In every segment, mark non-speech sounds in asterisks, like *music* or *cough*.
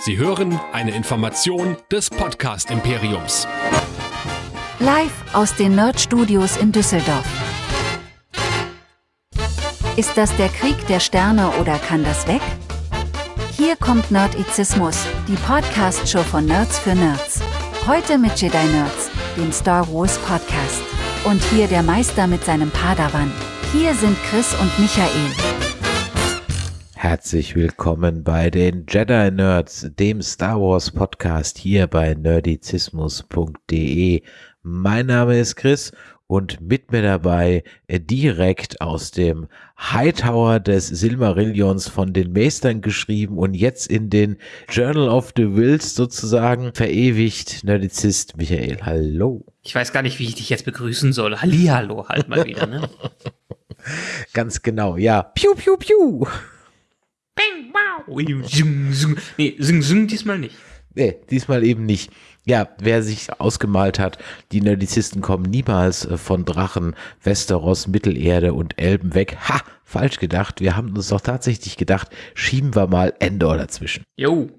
Sie hören eine Information des Podcast Imperiums. Live aus den Nerd Studios in Düsseldorf. Ist das der Krieg der Sterne oder kann das weg? Hier kommt Nerdizismus, die Podcast-Show von Nerds für Nerds. Heute mit Jedi Nerds, dem Star Wars Podcast. Und hier der Meister mit seinem Padawan. Hier sind Chris und Michael. Herzlich willkommen bei den Jedi Nerds, dem Star Wars Podcast hier bei nerdizismus.de. Mein Name ist Chris und mit mir dabei äh, direkt aus dem Hightower des Silmarillions von den Meistern geschrieben und jetzt in den Journal of the Wills sozusagen verewigt Nerdizist Michael. Hallo. Ich weiß gar nicht, wie ich dich jetzt begrüßen soll. Hallihallo halt mal wieder, ne? *laughs* Ganz genau, ja. Piu, piu, piu. Bing, wow. Zing, zing. Nee, sing, sing diesmal nicht. Nee, diesmal eben nicht. Ja, wer sich ausgemalt hat, die Nerdizisten kommen niemals äh, von Drachen, Westeros, Mittelerde und Elben weg. Ha, falsch gedacht. Wir haben uns doch tatsächlich gedacht, schieben wir mal Endor dazwischen. Jo,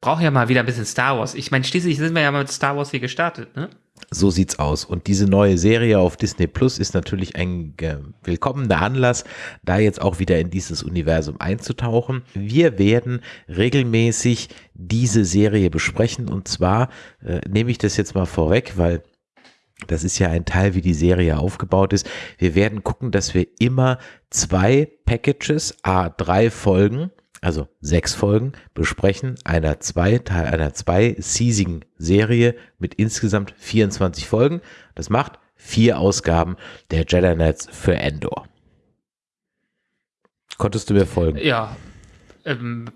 brauch ja mal wieder ein bisschen Star Wars. Ich meine, schließlich sind wir ja mal mit Star Wars hier gestartet, ne? So sieht's aus. Und diese neue Serie auf Disney Plus ist natürlich ein willkommener Anlass, da jetzt auch wieder in dieses Universum einzutauchen. Wir werden regelmäßig diese Serie besprechen und zwar äh, nehme ich das jetzt mal vorweg, weil das ist ja ein Teil, wie die Serie aufgebaut ist. Wir werden gucken, dass wir immer zwei Packages, a drei Folgen also sechs Folgen, besprechen einer zwei, Teil einer zwei seasigen Serie mit insgesamt 24 Folgen. Das macht vier Ausgaben der Jedi Knights für Endor. Konntest du mir folgen? Ja. Ähm,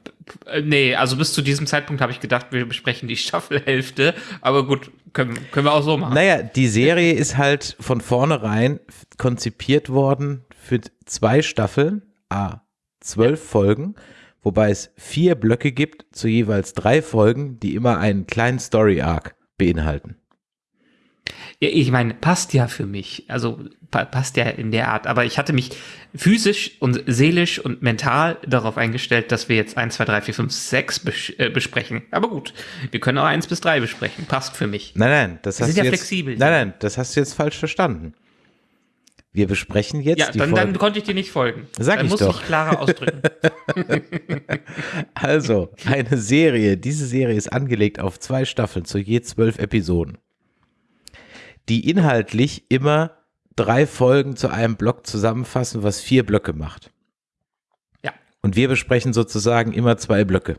nee, also bis zu diesem Zeitpunkt habe ich gedacht, wir besprechen die *laughs* Staffelhälfte, aber gut, können, können wir auch so machen. Naja, die Serie ist halt von vornherein konzipiert worden für zwei Staffeln, a zwölf ja. Folgen wobei es vier Blöcke gibt zu jeweils drei Folgen, die immer einen kleinen Story Arc beinhalten. Ja, ich meine, passt ja für mich. Also pa passt ja in der Art. Aber ich hatte mich physisch und seelisch und mental darauf eingestellt, dass wir jetzt 1, 2, 3, 4, 5, 6 bes äh, besprechen. Aber gut, wir können auch 1 bis 3 besprechen. Passt für mich. Nein, nein, das wir hast sind du ja jetzt, flexibel. Nein, nein, das hast du jetzt falsch verstanden. Wir besprechen jetzt ja, die dann, Folge. dann konnte ich dir nicht folgen. Sag dann ich muss doch. ich klarer ausdrücken. *laughs* Also, eine Serie. Diese Serie ist angelegt auf zwei Staffeln zu je zwölf Episoden, die inhaltlich immer drei Folgen zu einem Block zusammenfassen, was vier Blöcke macht. Ja. Und wir besprechen sozusagen immer zwei Blöcke.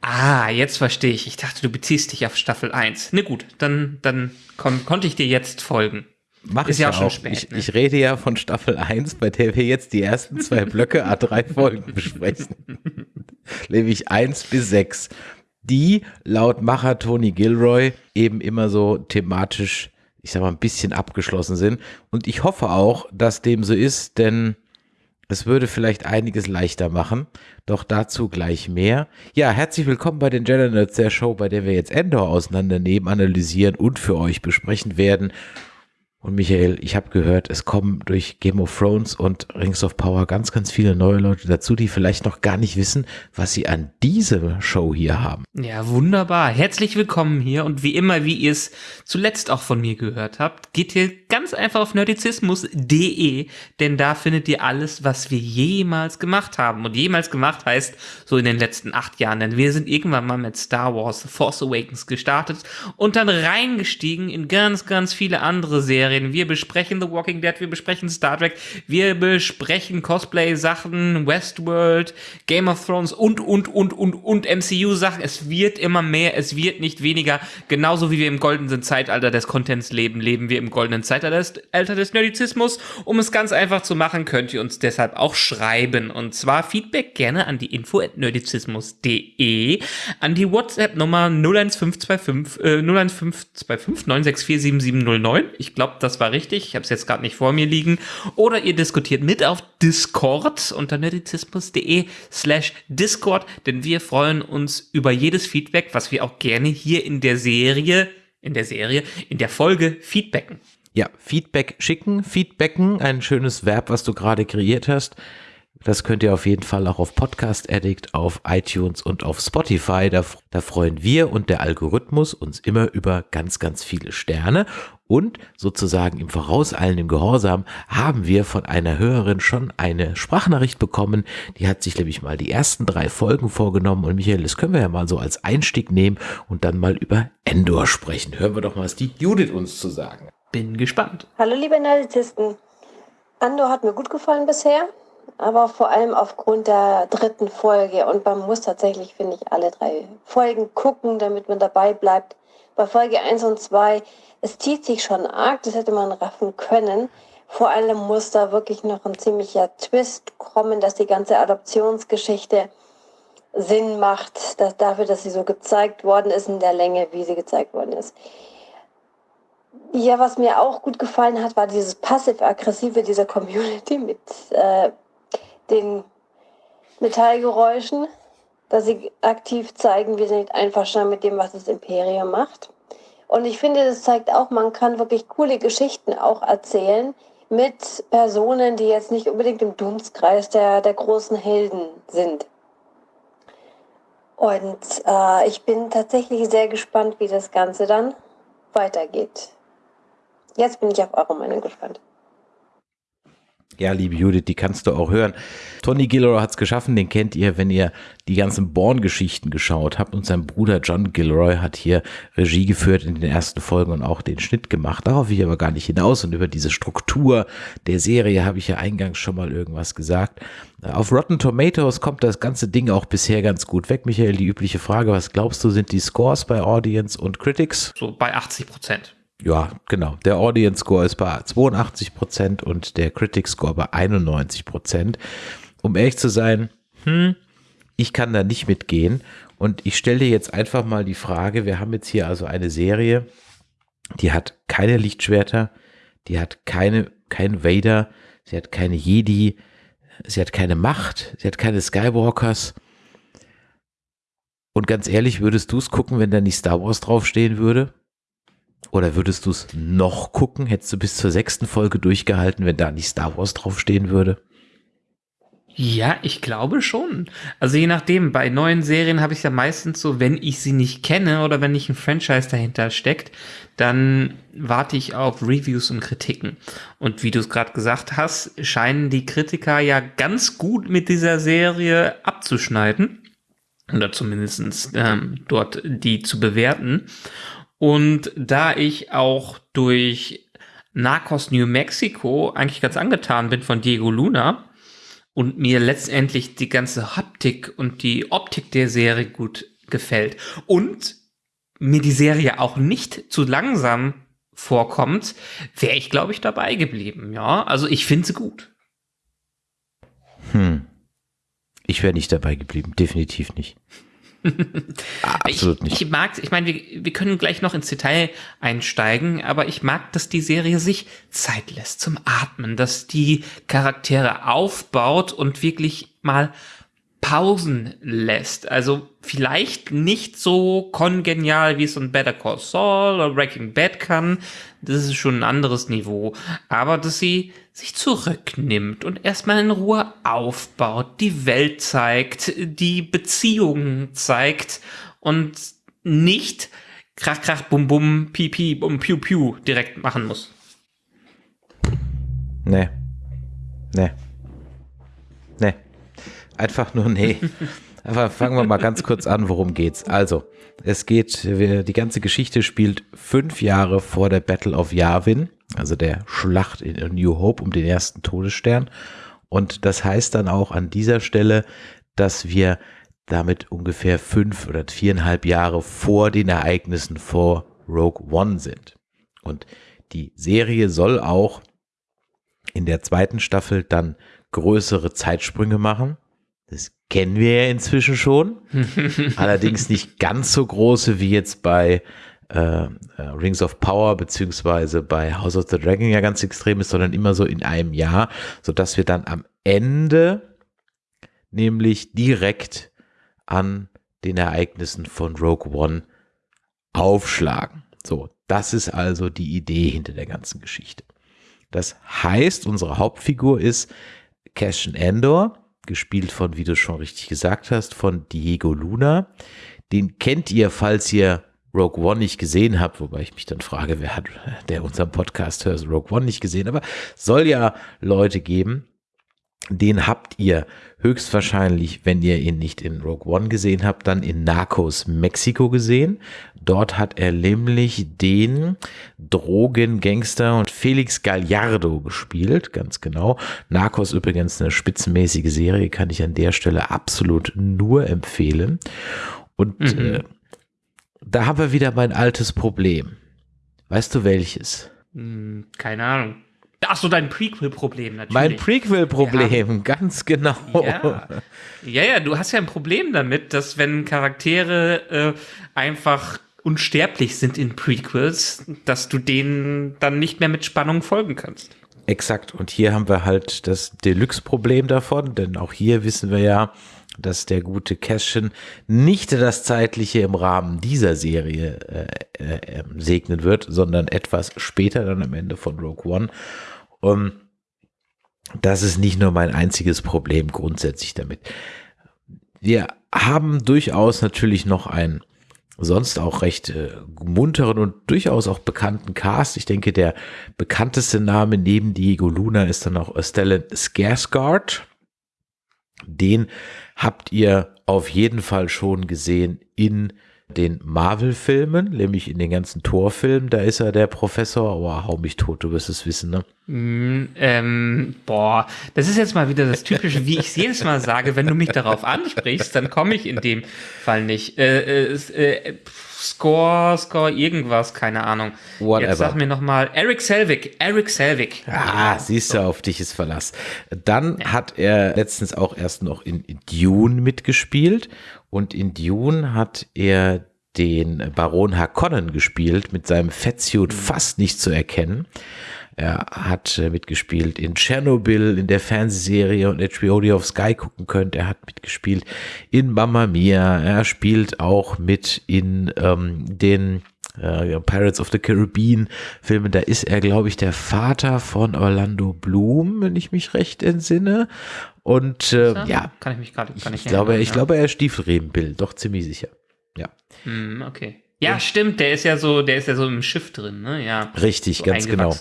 Ah, jetzt verstehe ich. Ich dachte, du beziehst dich auf Staffel 1. Ne gut, dann, dann kon konnte ich dir jetzt folgen. Mach Ist ich ja auch schon spät, ich, ne? ich rede ja von Staffel 1, bei der wir jetzt die ersten zwei Blöcke A3 *laughs* Folgen besprechen. Nämlich 1 bis 6. Die laut Macher Tony Gilroy eben immer so thematisch, ich sag mal, ein bisschen abgeschlossen sind. Und ich hoffe auch, dass dem so ist, denn es würde vielleicht einiges leichter machen. Doch dazu gleich mehr. Ja, herzlich willkommen bei den Jedi Nerds, der Show, bei der wir jetzt Endor auseinandernehmen, analysieren und für euch besprechen werden. Und Michael, ich habe gehört, es kommen durch Game of Thrones und Rings of Power ganz, ganz viele neue Leute dazu, die vielleicht noch gar nicht wissen, was sie an dieser Show hier haben. Ja, wunderbar. Herzlich willkommen hier und wie immer, wie ihr es zuletzt auch von mir gehört habt, geht ihr ganz einfach auf nerdizismus.de, denn da findet ihr alles, was wir jemals gemacht haben. Und jemals gemacht heißt so in den letzten acht Jahren, denn wir sind irgendwann mal mit Star Wars The Force Awakens gestartet und dann reingestiegen in ganz, ganz viele andere Serien. Wir besprechen The Walking Dead, wir besprechen Star Trek, wir besprechen Cosplay-Sachen, Westworld, Game of Thrones und, und, und, und, und MCU-Sachen. Es wird immer mehr, es wird nicht weniger. Genauso wie wir im goldenen Zeitalter des Contents leben, leben wir im goldenen Zeitalter des, Alter des Nerdizismus. Um es ganz einfach zu machen, könnt ihr uns deshalb auch schreiben. Und zwar Feedback gerne an die info at nerdizismus.de, an die WhatsApp-Nummer 01525, äh, 01525 964 7709. Ich glaube, das war richtig. Ich habe es jetzt gerade nicht vor mir liegen. Oder ihr diskutiert mit auf Discord unter nerdizismus.de slash Discord, denn wir freuen uns über jedes Feedback, was wir auch gerne hier in der Serie, in der Serie, in der Folge feedbacken. Ja, Feedback schicken, Feedbacken, ein schönes Verb, was du gerade kreiert hast. Das könnt ihr auf jeden Fall auch auf Podcast Addict, auf iTunes und auf Spotify. Da, da, freuen wir und der Algorithmus uns immer über ganz, ganz viele Sterne. Und sozusagen im vorauseilenden Gehorsam haben wir von einer Hörerin schon eine Sprachnachricht bekommen. Die hat sich nämlich mal die ersten drei Folgen vorgenommen. Und Michael, das können wir ja mal so als Einstieg nehmen und dann mal über Endor sprechen. Hören wir doch mal, was die Judith uns zu sagen. Bin gespannt. Hallo liebe Nerdisten. Andor hat mir gut gefallen bisher aber vor allem aufgrund der dritten Folge. Und man muss tatsächlich, finde ich, alle drei Folgen gucken, damit man dabei bleibt. Bei Folge 1 und 2, es zieht sich schon arg, das hätte man raffen können. Vor allem muss da wirklich noch ein ziemlicher Twist kommen, dass die ganze Adoptionsgeschichte Sinn macht, dass dafür, dass sie so gezeigt worden ist in der Länge, wie sie gezeigt worden ist. Ja, was mir auch gut gefallen hat, war dieses passiv-aggressive dieser Community mit äh, den Metallgeräuschen, dass sie aktiv zeigen, wir sind einverstanden mit dem, was das Imperium macht. Und ich finde, das zeigt auch, man kann wirklich coole Geschichten auch erzählen mit Personen, die jetzt nicht unbedingt im Dunstkreis der, der großen Helden sind. Und äh, ich bin tatsächlich sehr gespannt, wie das Ganze dann weitergeht. Jetzt bin ich auf eure Meinung gespannt. Ja, liebe Judith, die kannst du auch hören. Tony Gilroy hat es geschaffen, den kennt ihr, wenn ihr die ganzen Born-Geschichten geschaut habt. Und sein Bruder John Gilroy hat hier Regie geführt in den ersten Folgen und auch den Schnitt gemacht. Darauf will ich aber gar nicht hinaus. Und über diese Struktur der Serie habe ich ja eingangs schon mal irgendwas gesagt. Auf Rotten Tomatoes kommt das ganze Ding auch bisher ganz gut weg. Michael, die übliche Frage, was glaubst du, sind die Scores bei Audience und Critics? So bei 80 Prozent. Ja, genau. Der Audience Score ist bei 82 Prozent und der Critic Score bei 91 Prozent. Um ehrlich zu sein, hm, ich kann da nicht mitgehen. Und ich stelle dir jetzt einfach mal die Frage, wir haben jetzt hier also eine Serie, die hat keine Lichtschwerter, die hat keine, kein Vader, sie hat keine Jedi, sie hat keine Macht, sie hat keine Skywalkers. Und ganz ehrlich, würdest du es gucken, wenn da nicht Star Wars draufstehen würde? Oder würdest du es noch gucken? Hättest du bis zur sechsten Folge durchgehalten, wenn da nicht Star Wars draufstehen würde? Ja, ich glaube schon. Also je nachdem, bei neuen Serien habe ich ja meistens so, wenn ich sie nicht kenne oder wenn nicht ein Franchise dahinter steckt, dann warte ich auf Reviews und Kritiken. Und wie du es gerade gesagt hast, scheinen die Kritiker ja ganz gut mit dieser Serie abzuschneiden. Oder zumindest ähm, dort die zu bewerten. Und da ich auch durch Narcos New Mexico eigentlich ganz angetan bin von Diego Luna und mir letztendlich die ganze Haptik und die Optik der Serie gut gefällt und mir die Serie auch nicht zu langsam vorkommt, wäre ich, glaube ich, dabei geblieben. Ja, also ich finde sie gut. Hm. Ich wäre nicht dabei geblieben, definitiv nicht. Absolut nicht. Ich mag, ich meine, wir, wir können gleich noch ins Detail einsteigen, aber ich mag, dass die Serie sich Zeit lässt zum Atmen, dass die Charaktere aufbaut und wirklich mal Pausen lässt. Also vielleicht nicht so kongenial, wie es ein Better Call Saul oder Breaking Bad kann. Das ist schon ein anderes Niveau. Aber dass sie sich zurücknimmt und erstmal in Ruhe aufbaut, die Welt zeigt, die Beziehungen zeigt und nicht krach, krach, bum, bum, pipi, bum, piu, piu direkt machen muss. Nee. Nee. Nee. Einfach nur nee. *laughs* Aber fangen wir mal ganz kurz an, worum geht's. Also, es geht, die ganze Geschichte spielt fünf Jahre vor der Battle of Yavin, also der Schlacht in New Hope um den ersten Todesstern. Und das heißt dann auch an dieser Stelle, dass wir damit ungefähr fünf oder viereinhalb Jahre vor den Ereignissen vor Rogue One sind. Und die Serie soll auch in der zweiten Staffel dann größere Zeitsprünge machen. Das kennen wir ja inzwischen schon. *laughs* Allerdings nicht ganz so große wie jetzt bei äh, äh, Rings of Power beziehungsweise bei House of the Dragon ja ganz extrem ist, sondern immer so in einem Jahr, sodass wir dann am Ende nämlich direkt an den Ereignissen von Rogue One aufschlagen. So, das ist also die Idee hinter der ganzen Geschichte. Das heißt, unsere Hauptfigur ist Cassian Endor, gespielt von, wie du schon richtig gesagt hast, von Diego Luna. Den kennt ihr, falls ihr Rogue One nicht gesehen habt, wobei ich mich dann frage, wer hat, der unseren Podcast hört, Rogue One nicht gesehen, aber soll ja Leute geben. Den habt ihr höchstwahrscheinlich, wenn ihr ihn nicht in Rogue One gesehen habt, dann in Narcos Mexiko gesehen. Dort hat er nämlich den Drogengangster und Felix Gallardo gespielt, ganz genau. Narcos übrigens eine spitzenmäßige Serie, kann ich an der Stelle absolut nur empfehlen. Und mhm. äh, da haben wir wieder mein altes Problem. Weißt du welches? Hm, keine Ahnung. Ach so, dein Prequel-Problem natürlich. Mein Prequel-Problem, ja. ganz genau. Ja. ja. ja, du hast ja ein Problem damit, dass wenn Charaktere äh, einfach unsterblich sind in Prequels, dass du denen dann nicht mehr mit Spannung folgen kannst. Exakt. Und hier haben wir halt das Deluxe-Problem davon, denn auch hier wissen wir ja, dass der gute Cashin nicht das Zeitliche im Rahmen dieser Serie äh, äh, ähm, segnen wird, sondern etwas später dann am Ende von Rogue One. Um, das ist nicht nur mein einziges Problem grundsätzlich damit. Wir haben durchaus natürlich noch einen sonst auch recht äh, munteren und durchaus auch bekannten Cast. Ich denke, der bekannteste Name neben Diego Luna ist dann auch Stellan Skarsgård. Den habt ihr auf jeden Fall schon gesehen in den Marvel-Filmen, nämlich in den ganzen Torfilmen, da ist er der Professor. Oh, hau mich tot, du wirst es wissen, ne? Mm, ähm, boah, das ist jetzt mal wieder das Typische, wie ich es jedes Mal sage, wenn du mich darauf ansprichst, dann komme ich in dem Fall nicht. Äh, äh, äh, Score, Score, irgendwas, keine Ahnung. Whatever. Jetzt sag mir nochmal, Eric Selvig, Eric Selvig. Ah, siehst du, auf dich ist Verlass. Dann ja. hat er letztens auch erst noch in Dune mitgespielt und in Dune hat er den Baron Harkonnen gespielt, mit seinem Fettsuit mhm. fast nicht zu erkennen. Er hat äh, mitgespielt in Chernobyl, in der Fernsehserie und HBO, die auf Sky gucken könnt. Er hat mitgespielt in Mamma Mia. Er spielt auch mit in ähm, den äh, Pirates of the Caribbean Filmen. Da ist er, glaube ich, der Vater von Orlando Bloom, wenn ich mich recht entsinne. Und äh, ja, kann ich mich gerade, ich, ich glaube, ich ja. glaube, er ist Stiefelrebenbild, doch ziemlich sicher. Ja. Mm, okay. Ja, stimmt, der ist ja so, der ist ja so im Schiff drin, ne? Ja. Richtig, so ganz genau.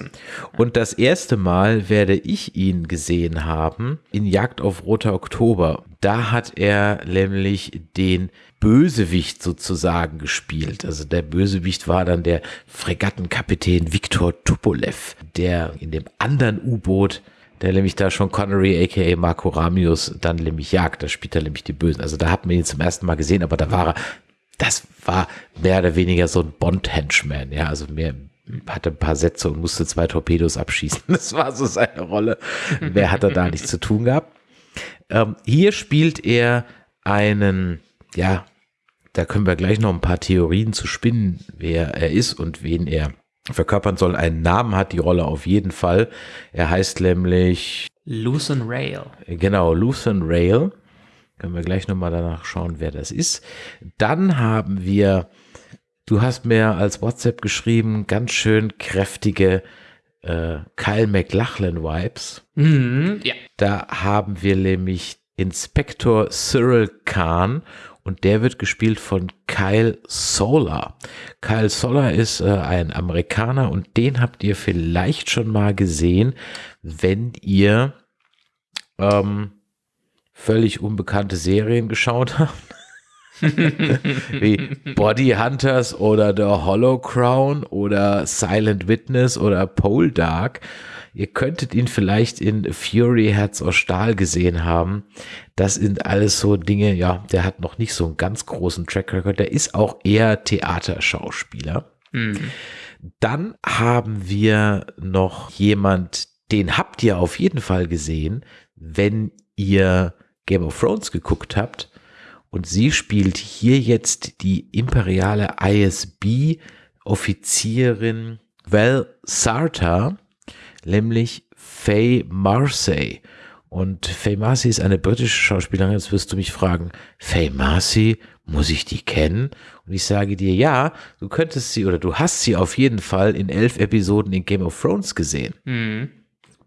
Und das erste Mal werde ich ihn gesehen haben in Jagd auf Roter Oktober. Da hat er nämlich den Bösewicht sozusagen gespielt. Also der Bösewicht war dann der Fregattenkapitän Viktor Tupolev, der in dem anderen U-Boot der nämlich da schon Connery aka Marco Ramius dann nämlich jagt, da spielt er nämlich die Bösen. Also da hat man ihn zum ersten Mal gesehen, aber da war er das war mehr oder weniger so ein Bond-Henchman, ja, also mehr, hatte ein paar Sätze und musste zwei Torpedos abschießen. *laughs* Das war so seine Rolle. Mehr hat er da nichts zu tun gehabt. Ähm, hier spielt er einen, ja, da können wir gleich noch ein paar Theorien zu spinnen, wer er ist und wen er verkörpern soll. Einen Namen hat die Rolle auf jeden Fall. Er heißt nämlich Lucen Rail. Genau, Lucen Rail. Können wir gleich nochmal danach schauen, wer das ist. Dann haben wir, du hast mir als WhatsApp geschrieben, ganz schön kräftige äh, Kyle McLachlan-Vibes. Mhm, ja. Da haben wir nämlich Inspektor Cyril Khan und der wird gespielt von Kyle Solar. Kyle Solar ist äh, ein Amerikaner und den habt ihr vielleicht schon mal gesehen, wenn ihr ähm, völlig unbekannte Serien geschaut habt. *laughs* wie Body Hunters oder The Hollow Crown oder Silent Witness oder Pole Dark. Ihr könntet ihn vielleicht in Fury Herz aus Stahl gesehen haben. Das sind alles so Dinge, ja, der hat noch nicht so einen ganz großen Track Record. Der ist auch eher Theaterschauspieler. Mhm. Dann haben wir noch jemand, den habt ihr auf jeden Fall gesehen, wenn ihr Game of Thrones geguckt habt. Und sie spielt hier jetzt die imperiale ISB-Offizierin Val Sarta, nämlich Faye Marcy. Und Faye Marcy ist eine britische Schauspielerin. Jetzt wirst du mich fragen, Faye Marcy, muss ich die kennen? Und ich sage dir, ja, du könntest sie oder du hast sie auf jeden Fall in elf Episoden in Game of Thrones gesehen. Mhm.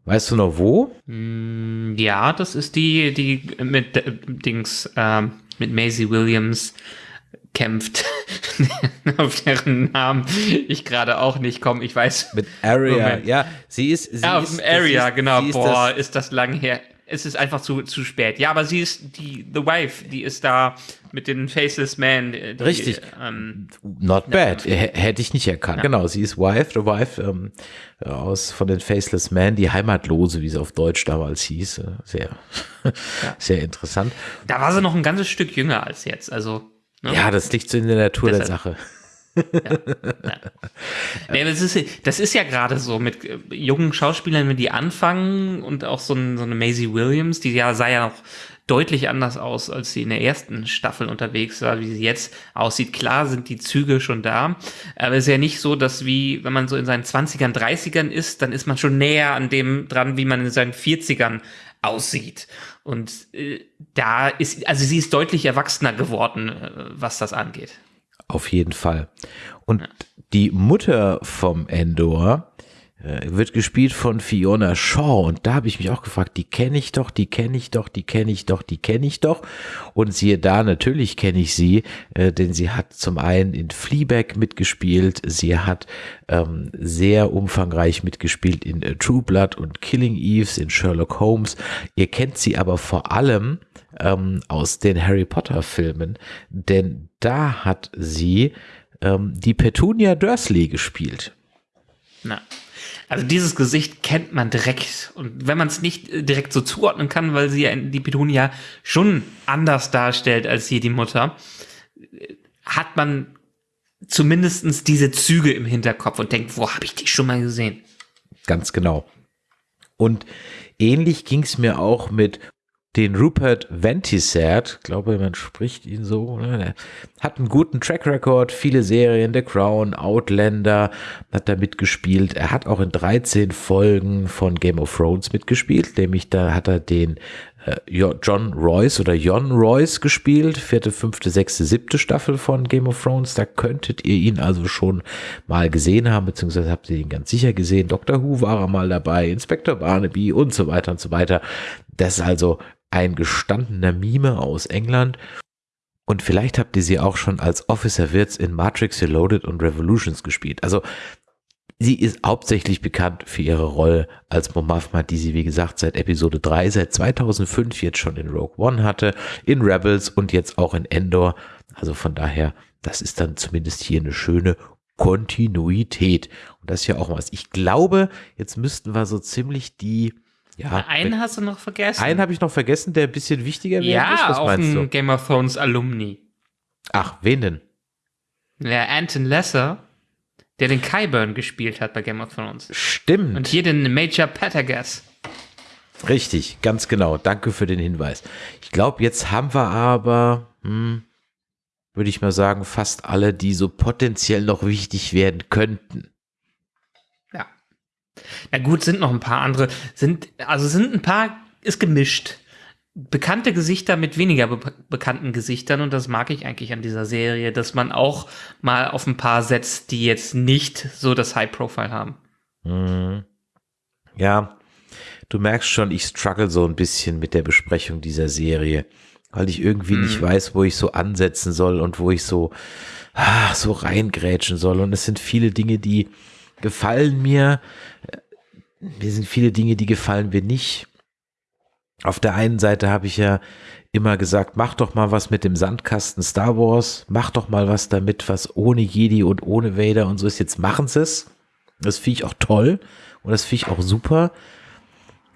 Weißt du noch wo? Mm, Ja, das ist die, die mit äh, Dings, ähm, mit Maisie Williams kämpft, *laughs* auf deren Namen ich gerade auch nicht komme. Ich weiß. Mit Aria. Moment. Ja, sie ist. Sie ja, ist, dem Area, ist, genau. Ist Boah, das, ist das lang her. Es ist einfach zu, zu spät. Ja, aber sie ist die The Wife, die ist da mit den Faceless Man. Die, Richtig. Ähm, Not bad. H- Hätte ich nicht erkannt. Genau, sie ist Wife, the Wife ähm, aus von den Faceless Man, die Heimatlose, wie sie auf Deutsch damals hieß. Äh, Sehr, *laughs* sehr interessant. da war sie noch ein ganzes Stück jünger als jetzt. Also. ne? Ja, das liegt so in der Natur der Deshalb. Sache. Nee, das, ist, das ist ja gerade so mit äh, jungen Schauspielern, wenn die anfangen und auch so, ein, so eine Maisie Williams, die ja sah ja noch deutlich anders aus, als sie in der ersten Staffel unterwegs war, wie sie jetzt aussieht. Klar sind die Züge schon da, aber es ist ja nicht so, dass wie, wenn man so in seinen 20ern, 30ern ist, dann ist man schon näher an dem dran, wie man in seinen 40ern aussieht. Und äh, da ist, also sie ist deutlich erwachsener geworden, äh, was das angeht. Auf jeden Fall. Und die Mutter vom Endor wird gespielt von Fiona Shaw. Und da habe ich mich auch gefragt, die kenne ich doch, die kenne ich doch, die kenne ich doch, die kenne ich doch. Und siehe da, natürlich kenne ich sie, äh, denn sie hat zum einen in Fleabag mitgespielt, sie hat ähm, sehr umfangreich mitgespielt in äh, True Blood und Killing Eves, in Sherlock Holmes. Ihr kennt sie aber vor allem ähm, aus den Harry Potter Filmen, denn da hat sie ähm, die Petunia Dursley gespielt. Na. Also dieses Gesicht kennt man direkt. Und wenn man es nicht äh, direkt so zuordnen kann, weil sie ja die Petunia schon anders darstellt als hier die Mutter, äh, hat man zumindestens diese Züge im Hinterkopf und denkt, wo habe ich die schon mal gesehen? Ganz genau. Und ähnlich ging es mir auch mit den Rupert Ventisert, glaube man spricht ihn so, ne? hat einen guten Track Record, viele Serien, The Crown, Outlander, hat da mitgespielt. Er hat auch in 13 Folgen von Game of Thrones mitgespielt, nämlich da hat er den John Royce oder Jon Royce gespielt, vierte, fünfte, sechste, siebte Staffel von Game of Thrones. Da könntet ihr ihn also schon mal gesehen haben, beziehungsweise habt ihr ihn ganz sicher gesehen. Doctor Who war er mal dabei, Inspector Barnaby und so weiter und so weiter. Das ist also ein gestandener Mime aus England. Und vielleicht habt ihr sie auch schon als Officer Wirtz in Matrix Reloaded und Revolutions gespielt. Also sie ist hauptsächlich bekannt für ihre Rolle als Mon Mothma, die sie, wie gesagt, seit Episode 3, seit 2005 jetzt schon in Rogue One hatte, in Rebels und jetzt auch in Endor. Also von daher, das ist dann zumindest hier eine schöne Kontinuität. Und das ist ja auch was. Ich glaube, jetzt müssten wir so ziemlich die, ja, Einen hast du noch vergessen. einen habe ich noch vergessen, der ein bisschen wichtiger wäre. ja, Was auch ein du? Game of Thrones Alumni. Ach, wen denn? Der Anton Lesser, der den Kyburn gespielt hat bei Game of Thrones. Stimmt. Und hier den Major Patagas. Richtig, ganz genau. Danke für den Hinweis. Ich glaube, jetzt haben wir aber, hm, würde ich mal sagen, fast alle, die so potenziell noch wichtig werden könnten. Ja. Na gut, sind noch ein paar andere. Sind, also sind ein paar, ist gemischt. Bekannte Gesichter mit weniger be bekannten Gesichtern und das mag ich eigentlich an dieser Serie, dass man auch mal auf ein paar setzt, die jetzt nicht so das High Profile haben. Hm. Ja, du merkst schon, ich struggle so ein bisschen mit der Besprechung dieser Serie, weil ich irgendwie nicht weiß, wo ich so ansetzen soll und wo ich so, ah, so reingrätschen soll. Und es sind viele Dinge, die gefallen mir. Mir sind viele Dinge, die gefallen mir nicht. Auf der einen Seite habe ich ja immer gesagt, mach doch mal was mit dem Sandkasten Star Wars, mach doch mal was damit, was ohne Jedi und ohne Vader und so ist. Jetzt machen sie es. Das finde ich auch toll und das finde ich auch super.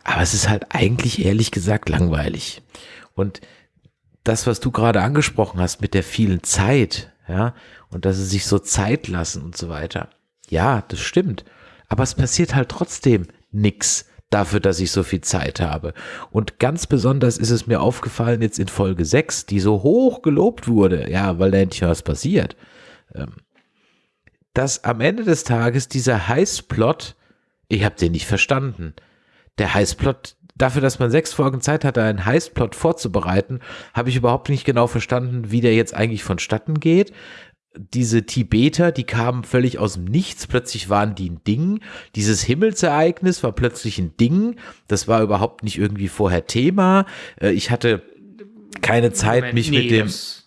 Aber es ist halt eigentlich ehrlich gesagt langweilig. Und das, was du gerade angesprochen hast mit der vielen Zeit, ja, und dass sie sich so Zeit lassen und so weiter. Ja, das stimmt. Aber es passiert halt trotzdem nix dafür, dass ich so viel Zeit habe. Und ganz besonders ist es mir aufgefallen jetzt in Folge 6, die so hoch gelobt wurde, ja, weil da endlich was passiert, ähm, dass am Ende des Tages dieser Heißplot, ich habe den nicht verstanden. Der Heißplot, dafür, dass man sechs Folgen Zeit hatte, einen Heißplot vorzubereiten, habe ich überhaupt nicht genau verstanden, wie der jetzt eigentlich vonstatten geht. Diese Tibeter, die kamen völlig aus dem Nichts, plötzlich waren die ein Ding. Dieses Himmelsereignis war plötzlich ein Ding. Das war überhaupt nicht irgendwie vorher Thema. Äh, ich hatte keine Zeit, Moment, mich nee, mit dem. das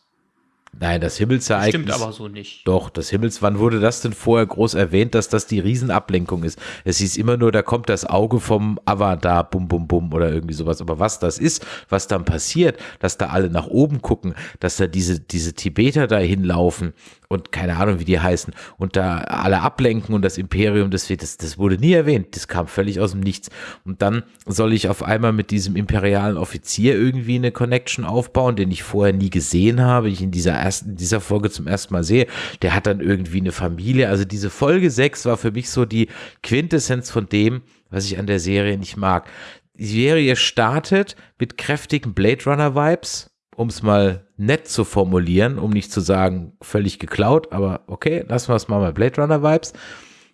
Nein, das Himmelsereignis. Stimmt aber so nicht. Doch, das Himmels, wann wurde das denn vorher groß erwähnt, dass das die Riesenablenkung ist? Es hieß immer nur, da kommt das Auge vom Avatar, bum, bum, bum oder irgendwie sowas. Aber was das ist, was dann passiert, dass da alle nach oben gucken, dass da diese, diese Tibeter da hinlaufen und keine Ahnung, wie die heißen und da alle ablenken und das Imperium, das, das, das wurde nie erwähnt. Das kam völlig aus dem Nichts. Und dann soll ich auf einmal mit diesem imperialen Offizier irgendwie eine Connection aufbauen, den ich vorher nie gesehen habe, ich in dieser ersten, in dieser Folge zum ersten Mal sehe. Der hat dann irgendwie eine Familie. Also diese Folge 6 war für mich so die Quintessenz von dem, was ich an der Serie nicht mag. Die Serie startet mit kräftigen Blade Runner Vibes, um es mal nett zu formulieren, um nicht zu sagen, völlig geklaut, aber okay, lassen wir es mal bei Blade Runner Vibes,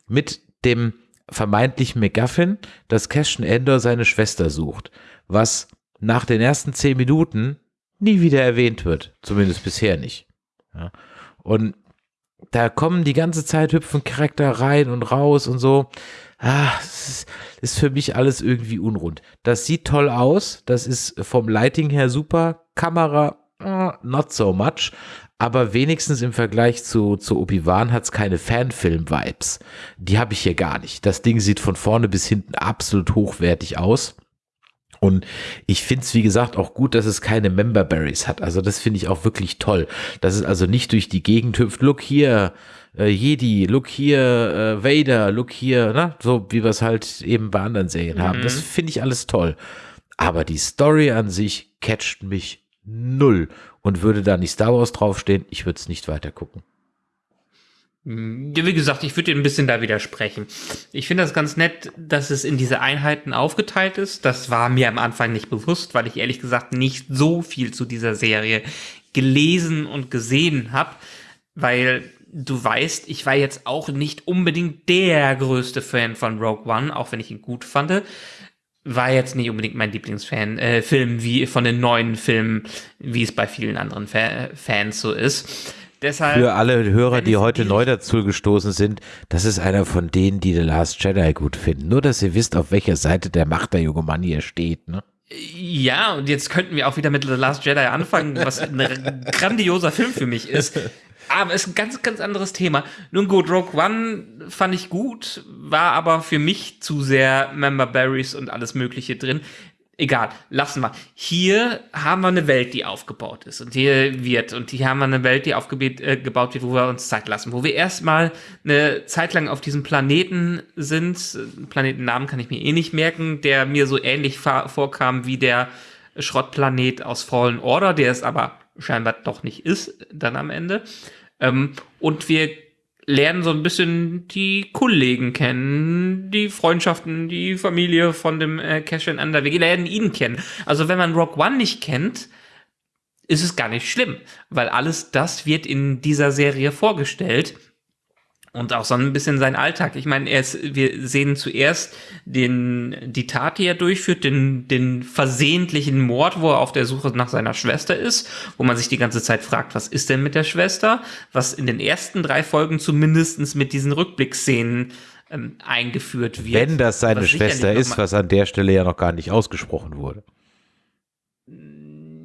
mit dem vermeintlichen McGuffin, dass Cassian Endor seine Schwester sucht, was nach den ersten zehn Minuten nie wieder erwähnt wird, zumindest bisher nicht. Ja. Und da kommen die ganze Zeit hüpfen Charakter rein und raus und so. Ah, ist, ist für mich alles irgendwie unrund. Das sieht toll aus, das ist vom Lighting her super, Kamera ah, not so much, aber wenigstens im Vergleich zu, zu Obi-Wan hat es keine Fanfilm-Vibes. Die habe ich hier gar nicht. Das Ding sieht von vorne bis hinten absolut hochwertig aus. Und ich finde es, wie gesagt, auch gut, dass es keine Member Berries hat. Also das finde ich auch wirklich toll. Dass es also nicht durch die Gegend hüpft, look hier, äh, Jedi, look hier, äh, Vader, look hier, ne? so wie wir es halt eben bei anderen Serien haben. Das finde ich alles toll. Aber die Story an sich catcht mich null. Und würde da nicht Star Wars draufstehen, ich würde es nicht weiter gucken. Ja, wie gesagt, ich würde dir ein bisschen da widersprechen. Ich finde das ganz nett, dass es in diese Einheiten aufgeteilt ist. Das war mir am Anfang nicht bewusst, weil ich ehrlich gesagt nicht so viel zu dieser Serie gelesen und gesehen habe, weil du weißt, ich war jetzt auch nicht unbedingt der größte Fan von Rogue One, auch wenn ich ihn gut fand. War jetzt nicht unbedingt mein Lieblingsfan, äh, Film wie von den neuen Filmen, wie es bei vielen anderen Fa Fans so ist. Deshalb Für alle Hörer, die heute neu dazu gestoßen sind, das ist einer von denen, die The Last Jedi gut finden. Nur, dass ihr wisst, auf welcher Seite der Macht der junge Mann hier steht. Ne? Ja, und jetzt könnten wir auch wieder mit The Last Jedi anfangen, was ein grandioser Film für mich ist. Aber ist ein ganz, ganz anderes Thema. Nun gut, Rogue One fand ich gut, war aber für mich zu sehr Member Berries und alles Mögliche drin. Egal, lassen wir. Hier haben wir eine Welt, die aufgebaut ist und hier wird. Und hier haben wir eine Welt, die aufgebaut äh, wird, wo wir uns Zeit lassen. Wo wir erstmal eine Zeit lang auf diesem Planeten sind. Planetennamen kann ich mir eh nicht merken, der mir so ähnlich vorkam wie der Schrottplanet aus Fallen Order, der es aber scheinbar doch nicht ist, dann am Ende. Ähm, und wir lernen so ein bisschen die Kollegen kennen, die Freundschaften, die Familie von dem äh, Cassian Under. Wir lernen ihn kennen. Also wenn man Rock One nicht kennt, ist es gar nicht schlimm, weil alles das wird in dieser Serie vorgestellt und auch so ein bisschen sein Alltag. Ich meine, er ist, wir sehen zuerst den, die Tat, die er durchführt, den, den versehentlichen Mord, wo er auf der Suche nach seiner Schwester ist, wo man sich die ganze Zeit fragt, was ist denn mit der Schwester? Was in den ersten drei Folgen zumindestens mit diesen Rückblickszenen ähm, eingeführt wird. Wenn das seine Schwester ist, was an der Stelle ja noch gar nicht ausgesprochen wurde.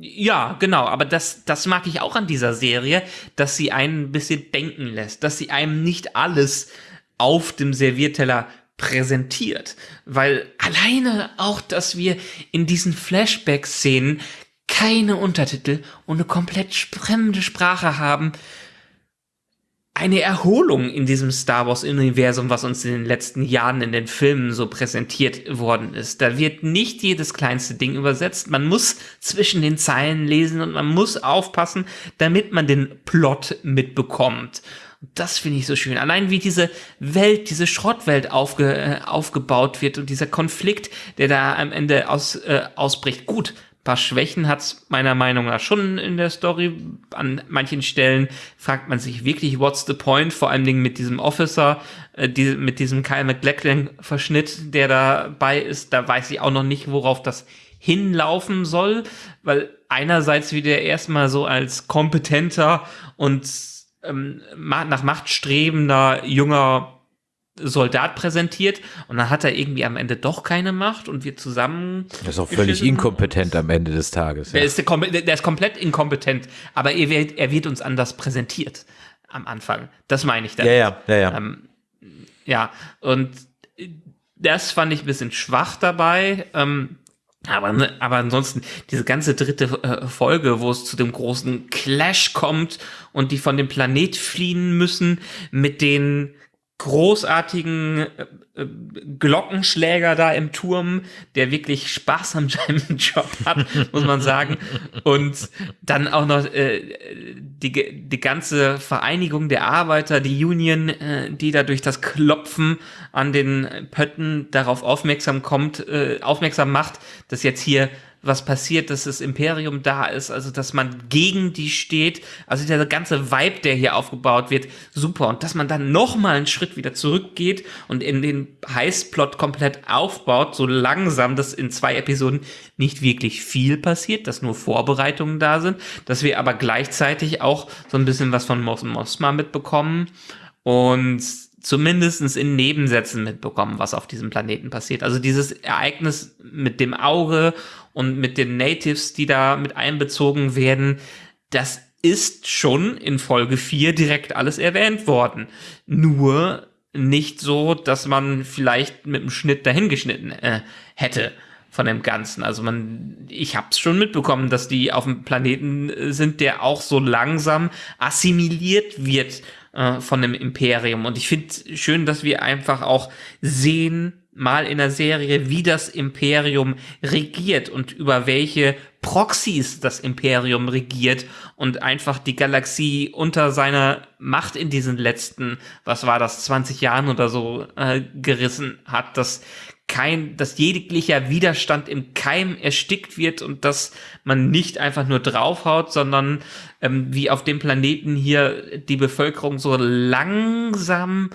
Ja, genau, aber das, das mag ich auch an dieser Serie, dass sie einen ein bisschen denken lässt, dass sie einem nicht alles auf dem Servierteller präsentiert. Weil alleine auch, dass wir in diesen Flashback-Szenen keine Untertitel und eine komplett fremde Sprache haben, eine Erholung in diesem Star Wars-Universum, was uns in den letzten Jahren in den Filmen so präsentiert worden ist. Da wird nicht jedes kleinste Ding übersetzt. Man muss zwischen den Zeilen lesen und man muss aufpassen, damit man den Plot mitbekommt. Das finde ich so schön. Allein wie diese Welt, diese Schrottwelt aufge, äh, aufgebaut wird und dieser Konflikt, der da am Ende aus, äh, ausbricht. Gut, paar Schwächen hat's meiner Meinung nach schon in der Story. An manchen Stellen fragt man sich wirklich, what's the point? Vor allen Dingen mit diesem Officer, äh, die, mit diesem Kyle McLachlan-Verschnitt, der dabei ist. Da weiß ich auch noch nicht, worauf das hinlaufen soll, weil einerseits wieder erstmal so als kompetenter und ähm, nach Macht strebender junger Soldat präsentiert und dann hat er irgendwie am Ende doch keine Macht und wir zusammen. Er ist auch völlig inkompetent am Ende des Tages. Ja. Der, ist, der ist komplett inkompetent, aber er wird, er wird uns anders präsentiert am Anfang. Das meine ich dann. Ja, ja, ja, ja. Ähm, ja, und das fand ich ein bisschen schwach dabei. Ähm, aber, aber ansonsten, diese ganze dritte äh, Folge, wo es zu dem großen Clash kommt und die von dem Planet fliehen müssen mit den großartigen äh, äh, Glockenschläger da im Turm, der wirklich Spaß an seinem Job hat, *laughs* muss man sagen. Und dann auch noch äh, die, die ganze Vereinigung der Arbeiter, die Union, äh, die da durch das Klopfen an den Pötten darauf aufmerksam kommt, äh, aufmerksam macht, dass jetzt hier was passiert, dass das Imperium da ist, also dass man gegen die steht, also der ganze Vibe, der hier aufgebaut wird, super. Und dass man dann nochmal einen Schritt wieder zurückgeht und in den Heißplot komplett aufbaut, so langsam, dass in zwei Episoden nicht wirklich viel passiert, dass nur Vorbereitungen da sind, dass wir aber gleichzeitig auch so ein bisschen was von Mos Mosma mitbekommen und zumindest in Nebensätzen mitbekommen, was auf diesem Planeten passiert. Also dieses Ereignis mit dem Auge und mit den Natives, die da mit einbezogen werden, das ist schon in Folge 4 direkt alles erwähnt worden. Nur nicht so, dass man vielleicht mit dem Schnitt dahingeschnitten äh, hätte von dem Ganzen. Also man, ich habe es schon mitbekommen, dass die auf dem Planeten äh, sind, der auch so langsam assimiliert wird äh, von dem Imperium. Und ich finde schön, dass wir einfach auch sehen, mal in der Serie, wie das Imperium regiert und über welche Proxys das Imperium regiert und einfach die Galaxie unter seiner Macht in diesen letzten, was war das, 20 Jahren oder so äh, gerissen hat, dass kein, dass jeglicher Widerstand im Keim erstickt wird und dass man nicht einfach nur draufhaut, sondern ähm, wie auf dem Planeten hier die Bevölkerung so langsam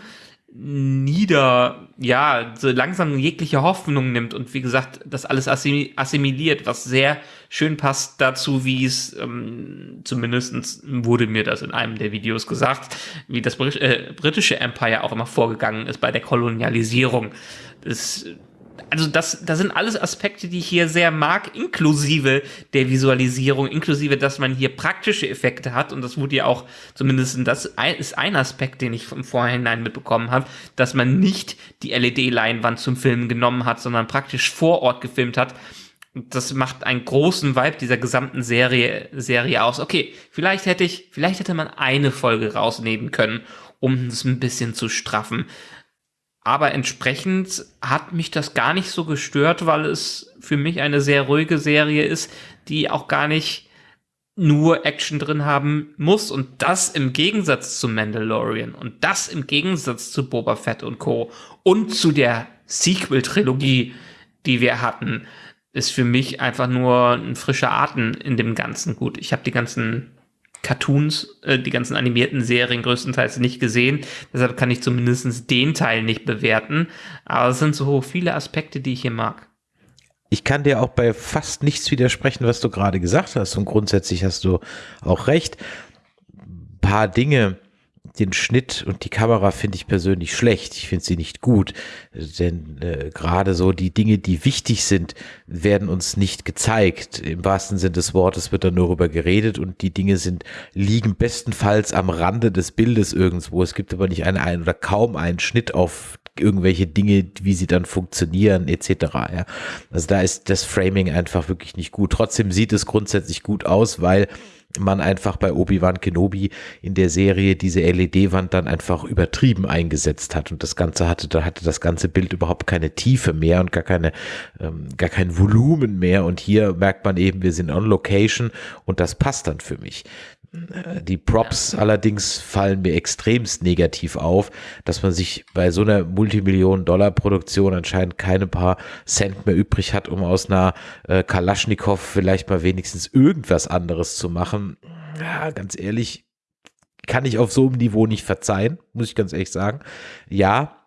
nieder, ja, so langsam jegliche Hoffnung nimmt und wie gesagt, das alles assimiliert, was sehr schön passt dazu, wie es, ähm, zumindest wurde mir das in einem der Videos gesagt, wie das äh, britische Empire auch immer vorgegangen ist bei der Kolonialisierung. Das also das, das sind alles Aspekte, die ich hier sehr mag, inklusive der Visualisierung, inklusive, dass man hier praktische Effekte hat. Und das wurde ja auch, zumindest das ist ein Aspekt, den ich im Vorhinein mitbekommen habe, dass man nicht die LED-Leinwand zum Filmen genommen hat, sondern praktisch vor Ort gefilmt hat. Das macht einen großen Vibe dieser gesamten Serie, Serie aus. Okay, vielleicht hätte ich, vielleicht hätte man eine Folge rausnehmen können, um es ein bisschen zu straffen. Aber entsprechend hat mich das gar nicht so gestört, weil es für mich eine sehr ruhige Serie ist, die auch gar nicht nur Action drin haben muss. Und das im Gegensatz zu Mandalorian und das im Gegensatz zu Boba Fett und Co. und zu der Sequel-Trilogie, die wir hatten, ist für mich einfach nur ein frischer Atem in dem Ganzen. Gut, ich habe die ganzen Cartoons, äh, die ganzen animierten Serien größtenteils nicht gesehen. Deshalb kann ich zumindest den Teil nicht bewerten. Aber es sind so viele Aspekte, die ich hier mag. Ich kann dir auch bei fast nichts widersprechen, was du gerade gesagt hast. Und grundsätzlich hast du auch recht. Ein paar Dinge, den Schnitt und die Kamera finde ich persönlich schlecht. Ich finde sie nicht gut, denn äh, gerade so die Dinge, die wichtig sind, werden uns nicht gezeigt. Im wahrsten Sinne des Wortes wird da nur darüber geredet und die Dinge sind liegen bestenfalls am Rande des Bildes irgendwo. Es gibt aber nicht einen, einen oder kaum einen Schnitt auf irgendwelche Dinge, wie sie dann funktionieren, etc. Ja. Also da ist das Framing einfach wirklich nicht gut. Trotzdem sieht es grundsätzlich gut aus, weil man einfach bei Obi-Wan Kenobi in der Serie diese LED-Wand dann einfach übertrieben eingesetzt hat und das Ganze hatte, da hatte das ganze Bild überhaupt keine Tiefe mehr und gar keine, ähm, gar kein Volumen mehr und hier merkt man eben, wir sind on Location und das passt dann für mich. Die Props ja. allerdings fallen mir extremst negativ auf, dass man sich bei so einer Multimillionen-Dollar-Produktion anscheinend keine paar Cent mehr übrig hat, um aus einer äh, Kalaschnikow vielleicht mal wenigstens irgendwas anderes zu machen. Ja, ganz ehrlich, kann ich auf so einem Niveau nicht verzeihen, muss ich ganz ehrlich sagen. Ja,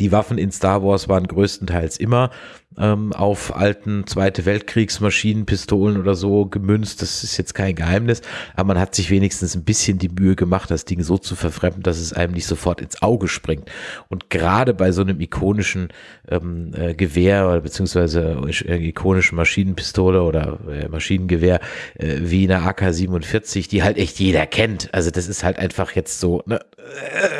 Die Waffen in Star Wars waren größtenteils immer ähm, auf alten Zweite Weltkriegsmaschinen, Pistolen oder so gemünzt. Das ist jetzt kein Geheimnis, aber man hat sich wenigstens ein bisschen die Mühe gemacht, das Ding so zu verfremden, dass es einem nicht sofort ins Auge springt. Und gerade bei so einem ikonischen ähm, äh, Gewehr oder beziehungsweise äh, ikonischen Maschinenpistole oder äh, Maschinengewehr äh, wie eine AK-47, die halt echt jeder kennt. Also das ist halt einfach jetzt so, ne,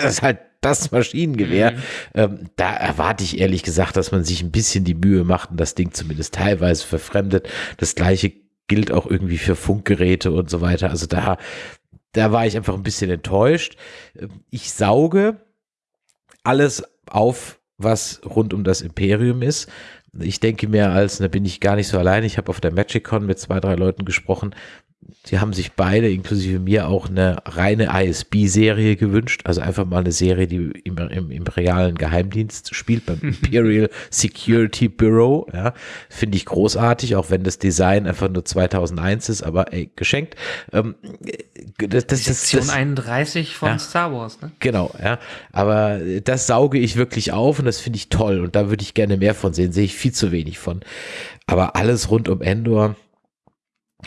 das ist halt das Maschinengewehr. Mhm. Ähm, da erwarte ich ehrlich gesagt, dass man sich ein bisschen die Mühe macht und das Ding zumindest teilweise verfremdet. Das gleiche gilt auch irgendwie für Funkgeräte und so weiter. Also da, da war ich einfach ein bisschen enttäuscht. Ähm, ich sauge alles auf, was rund um das Imperium ist. Ich denke mir als, da bin ich gar nicht so allein. Ich habe auf der MagicCon mit zwei, drei Leuten gesprochen, Sie haben sich beide, inklusive mir, auch eine reine ISB-Serie gewünscht. Also einfach mal eine Serie, die im, im imperialen Geheimdienst spielt, beim *laughs* Imperial Security Bureau. Ja, Finde ich großartig, auch wenn das Design einfach nur 2001 ist, aber ey, geschenkt. Ähm, das, das, Sektion das, 31 von ja, Star Wars, ne? Genau, ja. Aber das sauge ich wirklich auf und das finde ich toll. Und da würde ich gerne mehr von sehen. Sehe ich viel zu wenig von. Aber alles rund um Endor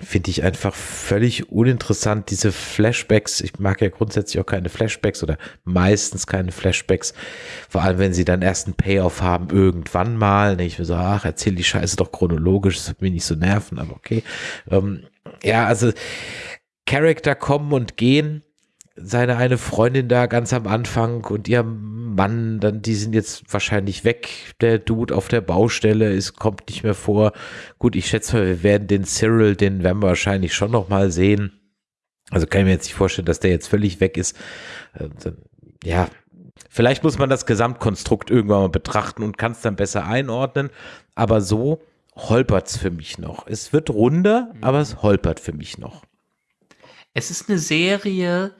finde ich einfach völlig uninteressant. Diese Flashbacks, ich mag ja grundsätzlich auch keine Flashbacks oder meistens keine Flashbacks, vor allem wenn sie dann erst einen Payoff haben, irgendwann mal. Ne, ich mir so, ach, erzähl die Scheiße doch chronologisch, das wird mich nicht so nerven, aber okay. Ähm, ja, also Charakter kommen und gehen seine eine Freundin da ganz am Anfang und ihr Mann, dann die sind jetzt wahrscheinlich weg. Der Dude auf der Baustelle ist, kommt nicht mehr vor. Gut, ich schätze mal, wir werden den Cyril, den werden wir wahrscheinlich schon noch mal sehen. Also kann ich mir jetzt nicht vorstellen, dass der jetzt völlig weg ist. Äh, ja, vielleicht muss man das Gesamtkonstrukt irgendwann mal betrachten und kann es dann besser einordnen. Aber so holpert es für mich noch. Es wird runder, aber es holpert für mich noch. Es ist eine Serie,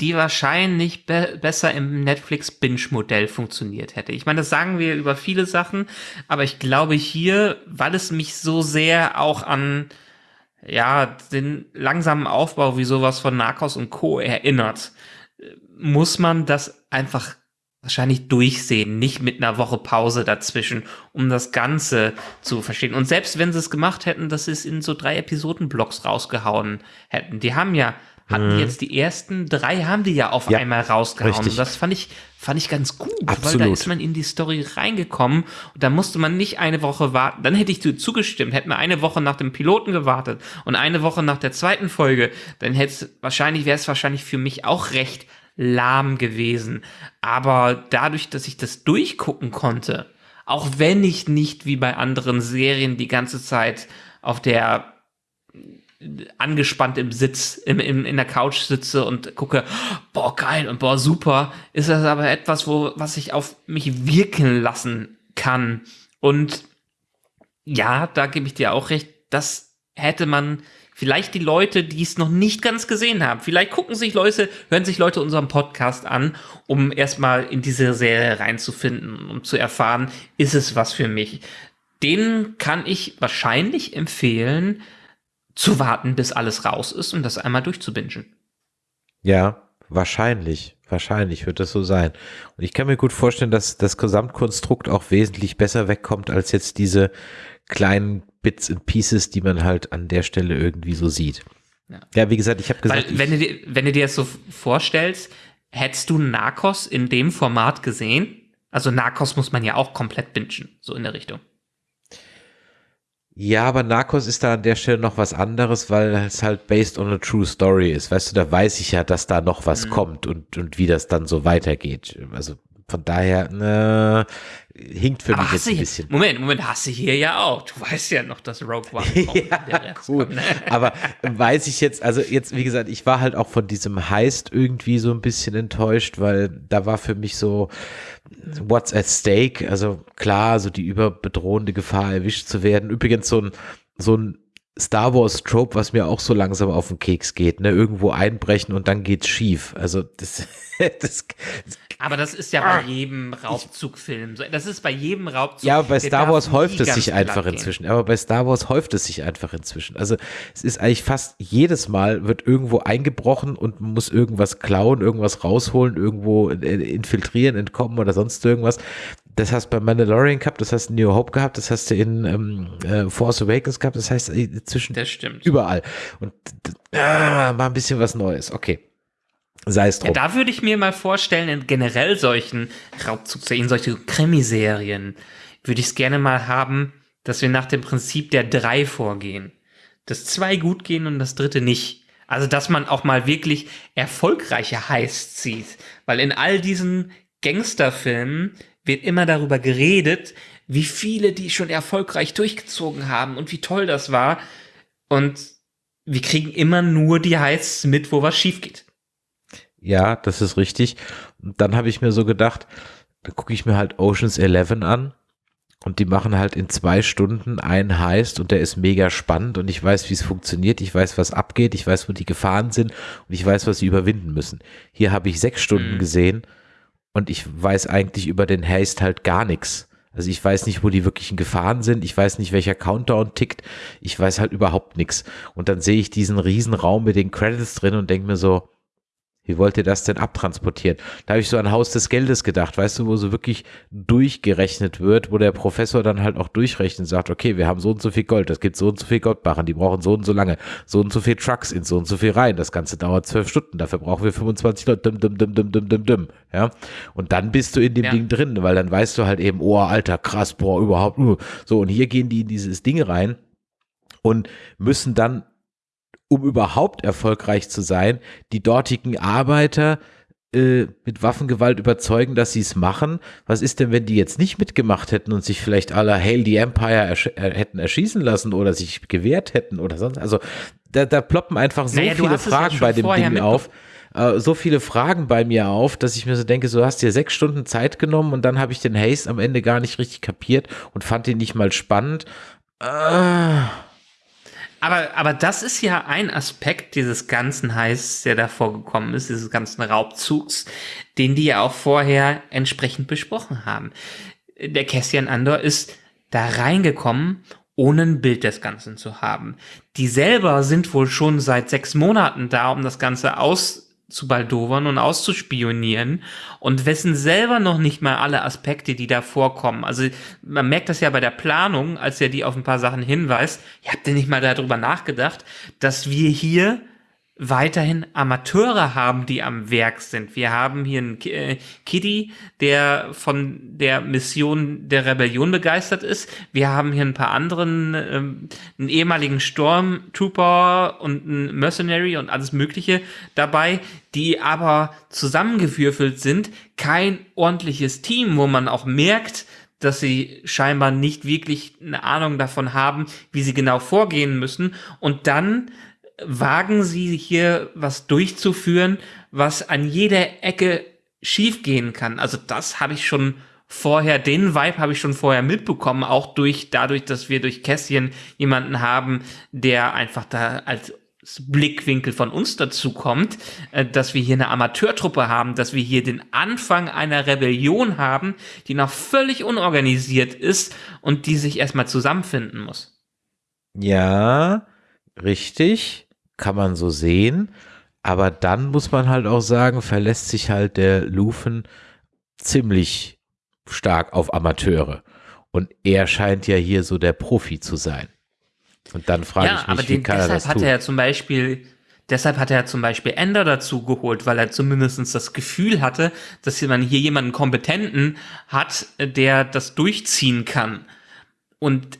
die wahrscheinlich be besser im Netflix-Binge-Modell funktioniert hätte. Ich meine, das sagen wir über viele Sachen, aber ich glaube hier, weil es mich so sehr auch an ja, den langsamen Aufbau wie sowas von Narcos und Co. erinnert, muss man das einfach wahrscheinlich durchsehen, nicht mit einer Woche Pause dazwischen, um das Ganze zu verstehen. Und selbst wenn sie es gemacht hätten, dass sie es in so drei Episodenblocks rausgehauen hätten, die haben ja hatten mhm. jetzt die ersten drei, haben die ja auf ja, einmal rausgehauen. Richtig. das fand ich, fand ich ganz gut, Absolut. weil da ist man in die Story reingekommen und da musste man nicht eine Woche warten. Dann hätte ich dir zugestimmt, hätten wir eine Woche nach dem Piloten gewartet und eine Woche nach der zweiten Folge, dann hätte es wahrscheinlich, wäre es wahrscheinlich für mich auch recht lahm gewesen. Aber dadurch, dass ich das durchgucken konnte, auch wenn ich nicht wie bei anderen Serien die ganze Zeit auf der angespannt im Sitz, im, im, in der Couch sitze und gucke, boah, geil und boah, super, ist das aber etwas, wo, was ich auf mich wirken lassen kann. Und ja, da gebe ich dir auch recht, das hätte man vielleicht die Leute, die es noch nicht ganz gesehen haben, vielleicht gucken sich Leute, hören sich Leute unseren Podcast an, um erstmal in diese Serie reinzufinden, um zu erfahren, ist es was für mich. Den kann ich wahrscheinlich empfehlen, zu warten, bis alles raus ist und das einmal durchzubingen. Ja, wahrscheinlich. Wahrscheinlich wird das so sein. Und ich kann mir gut vorstellen, dass das Gesamtkonstrukt auch wesentlich besser wegkommt als jetzt diese kleinen Bits and Pieces, die man halt an der Stelle irgendwie so sieht. Ja, ja wie gesagt, ich habe gesagt. Weil, wenn, du dir, wenn du dir das so vorstellst, hättest du Narcos in dem Format gesehen? Also Narcos muss man ja auch komplett bingen, so in der Richtung. Ja, aber Narcos ist da an der Stelle noch was anderes, weil es halt based on a true story ist. Weißt du, da weiß ich ja, dass da noch was mhm. kommt und, und wie das dann so weitergeht. Also von daher, ne, hinkt für aber mich jetzt ein bisschen. Moment, Moment, hast du hier ja auch. Du weißt ja noch, dass Rogue One *laughs* kommt. ja, gut. Ne? *laughs* aber weiß ich jetzt, also jetzt, wie gesagt, ich war halt auch von diesem Heist irgendwie so ein bisschen enttäuscht, weil da war für mich so, what's at stake? Also klar, so die überbedrohende Gefahr erwischt zu werden. Übrigens so ein, so ein Star Wars Trope, was mir auch so langsam auf den Keks geht, ne? Irgendwo einbrechen und dann geht's schief. Also das, *laughs* das aber das ist ja bei ah. jedem Raubzugfilm so. Das ist bei jedem Raubzug. Ja, bei Star Wars häuft es sich einfach inzwischen. Aber bei Star Wars häuft es sich einfach inzwischen. Also es ist eigentlich fast jedes Mal wird irgendwo eingebrochen und man muss irgendwas klauen, irgendwas rausholen, irgendwo infiltrieren, entkommen oder sonst irgendwas. Das hast du bei Mandalorian gehabt, das hast du in New Hope gehabt, das hast du in ähm, äh, Force Awakens gehabt, das heißt äh, zwischen das stimmt. überall. Und äh, mal ein bisschen was Neues. Okay. Sei es drum. Ja, da würde ich mir mal vorstellen, in generell solchen Raubzugserien, solche Krimiserien, würde ich es gerne mal haben, dass wir nach dem Prinzip der drei vorgehen. Dass zwei gut gehen und das dritte nicht. Also, dass man auch mal wirklich erfolgreiche Heists zieht. Weil in all diesen Gangsterfilmen wird immer darüber geredet, wie viele die schon erfolgreich durchgezogen haben und wie toll das war. Und wir kriegen immer nur die Heists mit, wo was schief geht. Ja, das ist richtig. Und dann habe ich mir so gedacht, da gucke ich mir halt Oceans 11 an und die machen halt in zwei Stunden einen Heist und der ist mega spannend und ich weiß, wie es funktioniert, ich weiß, was abgeht, ich weiß, wo die Gefahren sind und ich weiß, was sie überwinden müssen. Hier habe ich sechs Stunden mhm. gesehen und ich weiß eigentlich über den Heist halt gar nichts. Also ich weiß nicht, wo die wirklichen Gefahren sind. Ich weiß nicht, welcher Countdown tickt. Ich weiß halt überhaupt nichts. Und dann sehe ich diesen riesen Raum mit den Credits drin und denke mir so, wie wollt ihr das denn abtransportieren? Da habe ich so an Haus des Geldes gedacht, weißt du, wo so wirklich durchgerechnet wird, wo der Professor dann halt auch durchrechnet und sagt, okay, wir haben so und so viel Gold, das gibt so und so viel Goldbarren, die brauchen so und so lange, so und so viel Trucks in so und so viel Reihen, das Ganze dauert zwölf Stunden, dafür brauchen wir 25 Leute, dum, dum, dum, dum, dum, dum, dum, ja. Und dann bist du in dem ja. Ding drin, weil dann weißt du halt eben, oh, alter, krass, boah, überhaupt, uh. so, und hier gehen die in dieses Ding rein und müssen dann um überhaupt erfolgreich zu sein, die dortigen Arbeiter äh, mit Waffengewalt überzeugen, dass sie es machen. Was ist denn, wenn die jetzt nicht mitgemacht hätten und sich vielleicht aller Hail the Empire ersch äh, hätten erschießen lassen oder sich gewehrt hätten oder sonst? Also da, da ploppen einfach so naja, viele Fragen ja bei dem Ding auf äh, so viele Fragen bei mir auf, dass ich mir so denke, so hast dir sechs Stunden Zeit genommen und dann habe ich den Haste am Ende gar nicht richtig kapiert und fand ihn nicht mal spannend. Äh, aber, aber das ist ja ein Aspekt dieses ganzen Heißes, der da vorgekommen ist, dieses ganzen Raubzugs, den die ja auch vorher entsprechend besprochen haben. Der Cassian Andor ist da reingekommen, ohne ein Bild des Ganzen zu haben. Die selber sind wohl schon seit sechs Monaten da, um das Ganze aus zu baldowern und auszuspionieren und wissen selber noch nicht mal alle Aspekte, die da vorkommen. Also man merkt das ja bei der Planung, als er die auf ein paar Sachen hinweist. Ihr habt ja nicht mal darüber nachgedacht, dass wir hier weiterhin Amateure haben, die am Werk sind. Wir haben hier einen äh, Kitty, der von der Mission der Rebellion begeistert ist. Wir haben hier ein paar anderen, ähm, einen ehemaligen Stormtrooper und einen Mercenary und alles Mögliche dabei, die aber zusammengewürfelt sind. Kein ordentliches Team, wo man auch merkt, dass sie scheinbar nicht wirklich eine Ahnung davon haben, wie sie genau vorgehen müssen. Und dann wagen sie hier was durchzuführen, was an jeder Ecke schiefgehen kann. Also das habe ich schon vorher, den Vibe habe ich schon vorher mitbekommen, auch durch, dadurch, dass wir durch Kässchen jemanden haben, der einfach da als Blickwinkel von uns dazu kommt, äh, dass wir hier eine Amateurtruppe haben, dass wir hier den Anfang einer Rebellion haben, die noch völlig unorganisiert ist und die sich erstmal zusammenfinden muss. Ja, richtig kann man so sehen. Aber dann muss man halt auch sagen, verlässt sich halt der Lufen ziemlich stark auf Amateure. Und er scheint ja hier so der Profi zu sein. Und dann frage ja, ich mich, aber den, wie kann deshalb er das hat er ja zum Beispiel, deshalb hat er zum Beispiel Ender dazu geholt, weil er zumindest das Gefühl hatte, dass man hier jemanden Kompetenten hat, der das durchziehen kann. Und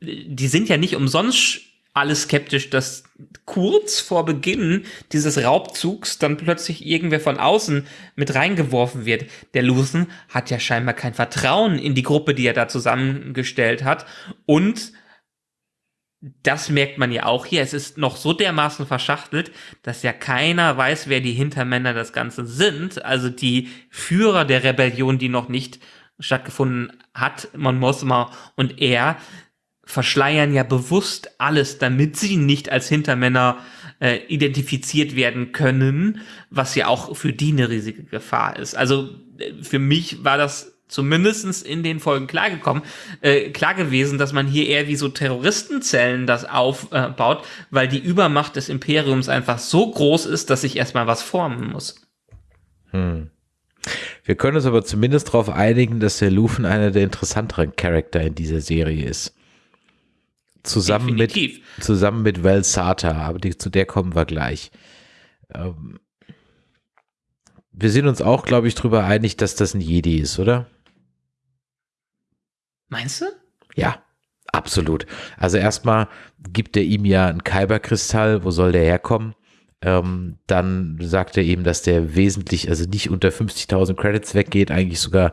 die sind ja nicht umsonst alle skeptisch, dass kurz vor Beginn dieses Raubzugs dann plötzlich irgendwer von außen mit reingeworfen wird. Der Luthen hat ja scheinbar kein Vertrauen in die Gruppe, die er da zusammengestellt hat. Und das merkt man ja auch hier. Es ist noch so dermaßen verschachtelt, dass ja keiner weiß, wer die Hintermänner des Ganzen sind. Also die Führer der Rebellion, die noch nicht stattgefunden hat, Mon Mothma und er, verschleiern ja bewusst alles, damit sie nicht als Hintermänner äh, identifiziert werden können, was ja auch für die eine riesige Gefahr ist. Also äh, für mich war das zumindestens in den Folgen klargekommen, äh, klar gewesen, dass man hier eher wie so Terroristenzellen das aufbaut, äh, weil die Übermacht des Imperiums einfach so groß ist, dass sich erstmal was formen muss. Hm. Wir können uns aber zumindest darauf einigen, dass der Lufen einer der interessanteren Charakter in dieser Serie ist. Zusammen Definitiv. mit, zusammen mit Val Sata, aber die, zu der kommen wir gleich. Ähm, wir sind uns auch, glaube ich, darüber einig, dass das ein Jedi ist, oder? Meinst du? Ja, absolut. Also erstmal gibt er ihm ja einen Kyberkristall, wo soll der herkommen? Ähm, dann sagt er ihm, dass der wesentlich, also nicht unter 50.000 Credits weggeht, eigentlich sogar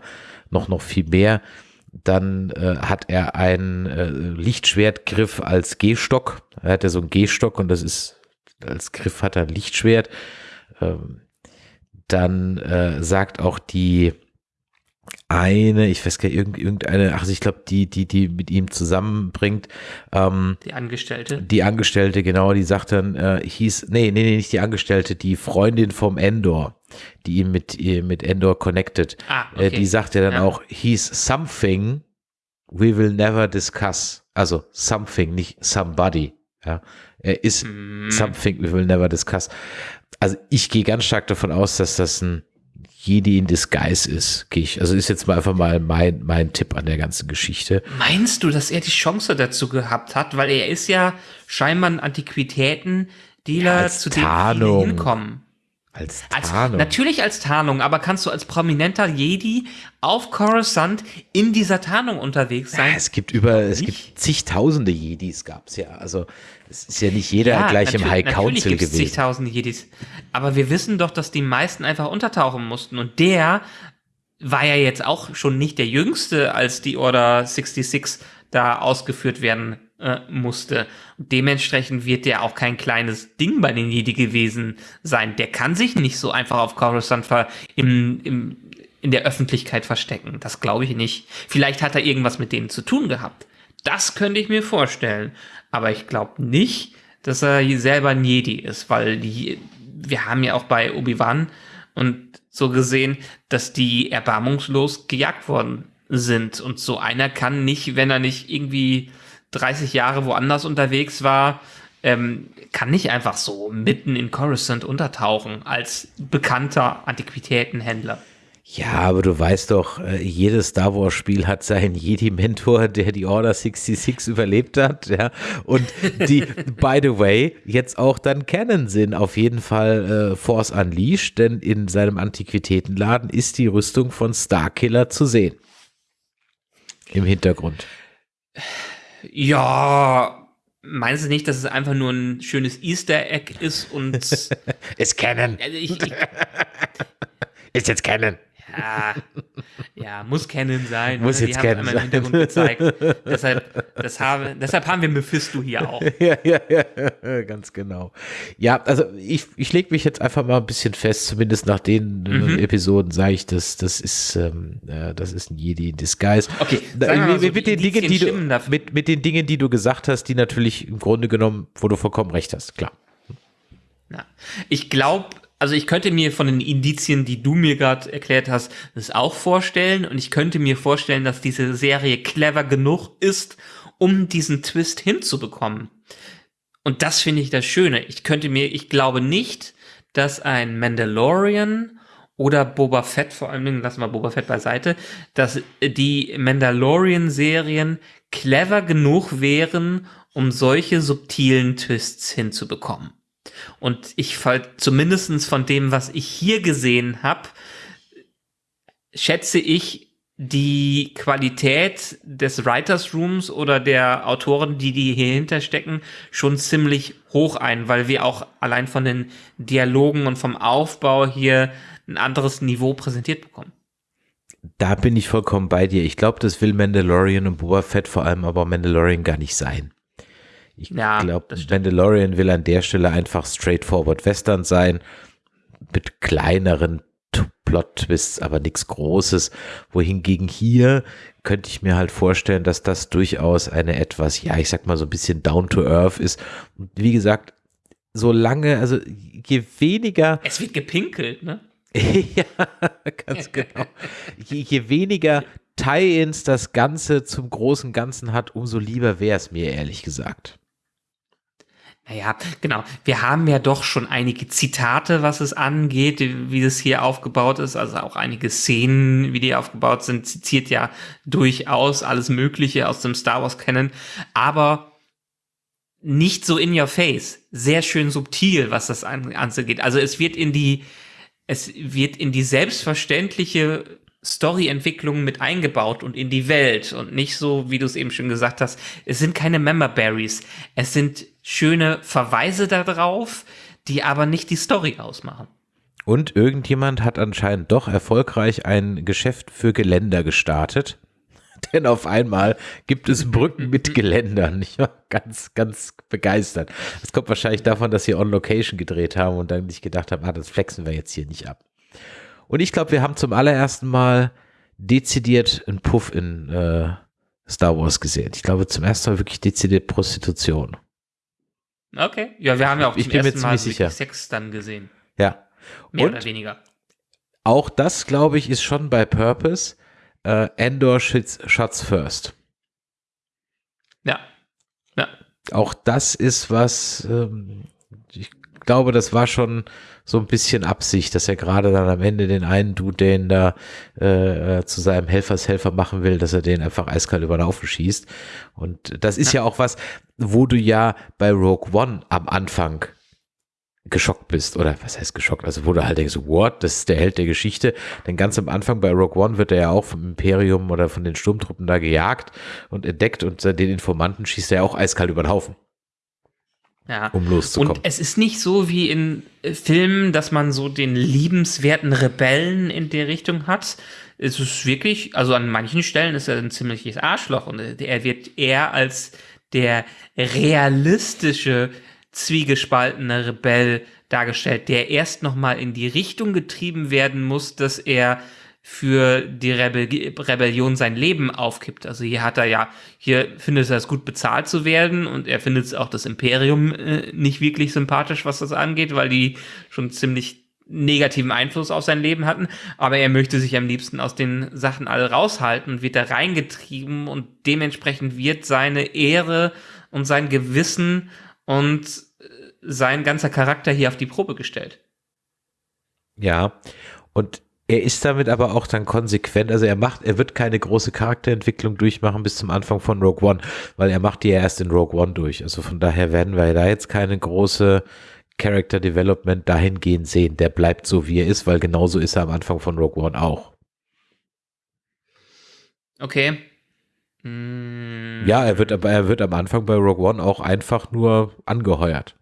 noch, noch viel mehr. Dann äh, hat er einen äh, Lichtschwertgriff als Gehstock. Er hat ja so einen Gehstock und das ist, als Griff hat er ein Lichtschwert. Ähm, dann äh, sagt auch die, eine, ich weiß gar nicht, irgendeine, ach, ich glaube, die, die, die mit ihm zusammenbringt. Ähm, die Angestellte. Die Angestellte, genau, die sagt dann, äh, hieß, nee, nee, nee, nicht die Angestellte, die Freundin vom Endor, die ihn mit, mit Endor connected. Ah, äh, okay. äh, die sagt ja dann ja. auch, hieß something we will never discuss. Also something, nicht somebody. Ja, er ist mm. something we will never discuss. Also ich gehe ganz stark davon aus, dass das ein Jedi in Disguise ist, gehe ich. Also ist jetzt mal einfach mal mein, mein Tipp an der ganzen Geschichte. Meinst du, dass er die Chance dazu gehabt hat? Weil er ist ja scheinbar ein Antiquitäten-Dealer, ja, zu dem viele hinkommen. Als Tarnung. Als, natürlich als Tarnung, aber kannst du als prominenter Jedi auf Coruscant in dieser Tarnung unterwegs sein? Ja, es gibt über, es gibt zigtausende Jedis gab's ja. Also es ist ja nicht jeder ja, gleich im High Council gewesen. zigtausende Jedis. Aber wir wissen doch, dass die meisten einfach untertauchen mussten. Und der war ja jetzt auch schon nicht der Jüngste, als die Order 66 da ausgeführt werden äh, musste. dementsprechend wird der auch kein kleines Ding bei den Jedi gewesen sein. Der kann sich nicht so einfach auf Coruscant im, im, in der Öffentlichkeit verstecken. Das glaube ich nicht. Vielleicht hat er irgendwas mit denen zu tun gehabt. Das könnte ich mir vorstellen. Aber ich glaube nicht, dass er selber ein Jedi ist, weil die, wir haben ja auch bei Obi-Wan und so gesehen, dass die erbarmungslos gejagt worden sind. Und so einer kann nicht, wenn er nicht irgendwie 30 Jahre woanders unterwegs war, ähm, kann nicht einfach so mitten in Coruscant untertauchen als bekannter Antiquitätenhändler. Ja, aber du weißt doch, äh, jedes Star Wars Spiel hat seinen Jedi-Mentor, der die Order 66 überlebt hat, ja. Und die, *laughs* by the way, jetzt auch dann kennen sind auf jeden Fall äh, Force Unleashed, denn in seinem Antiquitätenladen ist die Rüstung von Starkiller zu sehen. Im Hintergrund. *sighs* Ja, meinst du nicht, dass es einfach nur ein schönes Easter Egg ist und *laughs* es kennen? Also ich, ich, *laughs* ist jetzt kennen. Ja, ja, muss Canon sein. Muss jetzt Canon sein. Im Hintergrund gezeigt. deshalb, das habe, deshalb haben wir Mephisto hier auch. *laughs* ja, ja, ja, *laughs* ganz genau. Ja, also ich, ich lege mich jetzt einfach mal ein bisschen fest, zumindest nach den äh, mhm. Episoden sage ich, dass das ist, ähm, äh, das ist ein Jedi in Disguise. Okay, mit, so mit den Dingen, die du, mit, mit den Dingen, die du gesagt hast, die natürlich im Grunde genommen, wo du vollkommen recht hast, klar. Ja. Ich glaube, also ich könnte mir von den Indizien, die du mir gerade erklärt hast, das auch vorstellen. Und ich könnte mir vorstellen, dass diese Serie clever genug ist, um diesen Twist hinzubekommen. Und das finde ich das Schöne. Ich könnte mir, ich glaube nicht, dass ein Mandalorian oder Boba Fett, vor allen Dingen, lassen wir Boba Fett beiseite, dass die Mandalorian-Serien clever genug wären, um solche subtilen Twists hinzubekommen. Und ich fall zumindestens von dem, was ich hier gesehen habe, schätze ich die Qualität des Writers Rooms oder der Autoren, die die hier hinterstecken, schon ziemlich hoch ein, weil wir auch allein von den Dialogen und vom Aufbau hier ein anderes Niveau präsentiert bekommen. Da bin ich vollkommen bei dir. Ich glaube, das will Mandalorian und Boba Fett vor allem aber Mandalorian gar nicht sein. Ich ja, glaube, Mandalorian will an der Stelle einfach straightforward Western sein, mit kleineren Plot-Twists, aber nichts Großes. Wohingegen hier könnte ich mir halt vorstellen, dass das durchaus eine etwas, ja, ich sag mal so ein bisschen down to earth ist. Und wie gesagt, solange, also je weniger. Es wird gepinkelt, ne? *laughs* ja, ganz genau. Je, je weniger Tie-ins das Ganze zum großen Ganzen hat, umso lieber wäre es mir, ehrlich gesagt. Naja, genau. Wir haben ja doch schon einige Zitate, was es angeht, wie es hier aufgebaut ist. Also auch einige Szenen, wie die aufgebaut sind, zitiert ja durchaus alles Mögliche aus dem Star Wars kennen. Aber nicht so in your face. Sehr schön subtil, was das angeht. Also es wird in die, es wird in die selbstverständliche Story-Entwicklung mit eingebaut und in die Welt und nicht so, wie du es eben schon gesagt hast, es sind keine Member Berries. Es sind schöne Verweise darauf, die aber nicht die Story ausmachen. Und irgendjemand hat anscheinend doch erfolgreich ein Geschäft für Geländer gestartet. *laughs* Denn auf einmal gibt es Brücken mit *laughs* Geländern. Ich war ganz, ganz begeistert. Das kommt wahrscheinlich davon, dass sie on Location gedreht haben und dann nicht gedacht haben, ah, das flexen wir jetzt hier nicht ab. Und ich glaube, wir haben zum allerersten Mal dezidiert einen Puff in äh, Star Wars gesehen. Ich glaube, zum ersten Mal wirklich dezidiert Prostitution. Okay, ja, wir haben ja auch ich zum bin mir ersten Mal ziemlich sicher. Sex dann gesehen. Ja. Mehr Und oder weniger. auch das, glaube ich, ist schon bei Purpose. Äh, Endor shits, shots first. Ja. Ja. Auch das ist was, ähm, glaube, das war schon so ein bisschen Absicht, dass er gerade dann am Ende den einen Dude, den da äh, äh, zu seinem Helfershelfer machen will, dass er den einfach eiskalt über den Haufen schießt. Und das ist ja. ja auch was, wo du ja bei Rogue One am Anfang geschockt bist oder was heißt geschockt, also wo du halt denkst, what, das ist der Held der Geschichte, denn ganz am Anfang bei Rogue One wird er ja auch vom Imperium oder von den Sturmtruppen da gejagt und entdeckt und den Informanten schießt er ja auch eiskalt über den Haufen. Ja. Um loszukommen. Und es ist nicht so wie in äh, Filmen, dass man so den liebenswerten Rebellen in der Richtung hat. Es ist wirklich, also an manchen Stellen ist er ein ziemliches Arschloch und er wird eher als der realistische, zwiegespaltene Rebell dargestellt, der erst nochmal in die Richtung getrieben werden muss, dass er für die Rebell Rebellion sein Leben aufkippt. Also hier hat er ja, hier findet er es gut bezahlt zu werden und er findet auch das Imperium äh, nicht wirklich sympathisch, was das angeht, weil die schon ziemlich negativen Einfluss auf sein Leben hatten, aber er möchte sich am liebsten aus den Sachen alle raushalten und wird da reingetrieben und dementsprechend wird seine Ehre und sein Gewissen und äh, sein ganzer Charakter hier auf die Probe gestellt. Ja, und er ist damit aber auch dann konsequent, also er macht, er wird keine große Charakterentwicklung durchmachen bis zum Anfang von Rogue One, weil er macht die ja erst in Rogue One durch. Also von daher werden wir da jetzt keine große Character Development dahingehend sehen. Der bleibt so, wie er ist, weil genauso ist er am Anfang von Rogue One auch. Okay. Mm. Ja, er wird aber, er wird am Anfang bei Rogue One auch einfach nur angeheuert.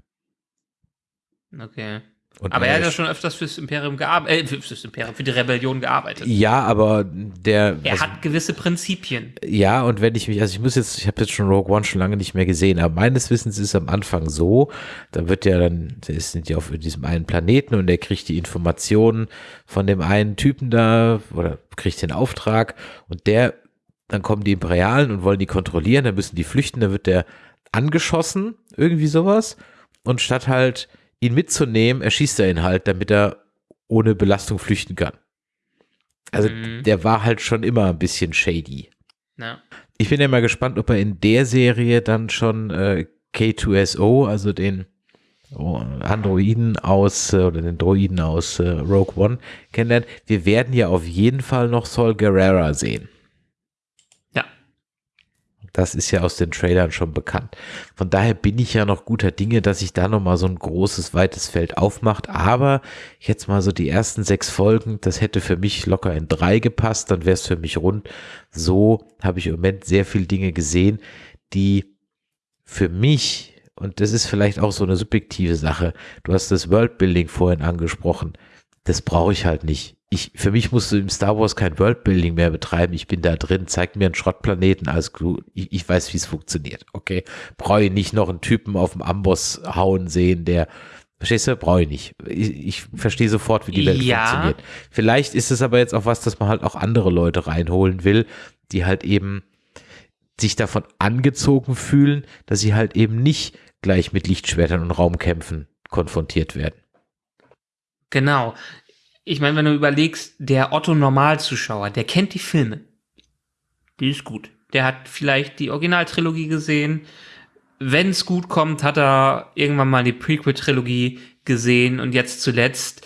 Okay. Und aber er hat ja schon öfters fürs Imperium gearbeitet, äh, fürs Imperium, für die Rebellion gearbeitet. Ja, aber der. Er also, hat gewisse Prinzipien. Ja, und wenn ich mich, also ich muss jetzt, ich habe jetzt schon Rogue One schon lange nicht mehr gesehen, aber meines Wissens ist es am Anfang so, da wird ja dann, da sind ja auf diesem einen Planeten und er kriegt die Informationen von dem einen Typen da oder kriegt den Auftrag und der, dann kommen die Imperialen und wollen die kontrollieren, dann müssen die flüchten, dann wird der angeschossen, irgendwie sowas. Und statt halt ihn mitzunehmen, erschießt er ihn halt, damit er ohne Belastung flüchten kann. Also mhm. der war halt schon immer ein bisschen shady. Ja. Ich bin ja mal gespannt, ob er in der Serie dann schon äh, K2SO, also den oh, Androiden aus äh, oder den Droiden aus äh, Rogue One kennenlernt. Wir werden ja auf jeden Fall noch Sol Guerrera sehen. Das ist ja aus den Trailern schon bekannt. Von daher bin ich ja noch guter Dinge, dass sich da nochmal so ein großes, weites Feld aufmacht. Aber jetzt mal so die ersten sechs Folgen, das hätte für mich locker in drei gepasst, dann wäre es für mich rund. So habe ich im Moment sehr viele Dinge gesehen, die für mich, und das ist vielleicht auch so eine subjektive Sache, du hast das Worldbuilding vorhin angesprochen, das brauche ich halt nicht ich, für mich musst du im Star Wars kein Worldbuilding mehr betreiben. Ich bin da drin, zeig mir einen Schrottplaneten als Crew. Ich, ich weiß, wie es funktioniert. Okay. Brauche ich nicht noch einen Typen auf dem Amboss hauen sehen, der Verstehst du? Brauche ich nicht. Ich, ich verstehe sofort, wie die Welt Ja. funktioniert. Vielleicht ist es aber jetzt auch was, dass man halt auch andere Leute reinholen will, die halt eben sich davon angezogen fühlen, dass sie halt eben nicht gleich mit Lichtschwertern und Raumkämpfen konfrontiert werden. Genau. Ich meine, wenn du überlegst, der Otto Normalzuschauer, der kennt die Filme. Die ist gut. Der hat vielleicht die Originaltrilogie gesehen. Wenn es gut kommt, hat er irgendwann mal die Prequel-Trilogie gesehen und jetzt zuletzt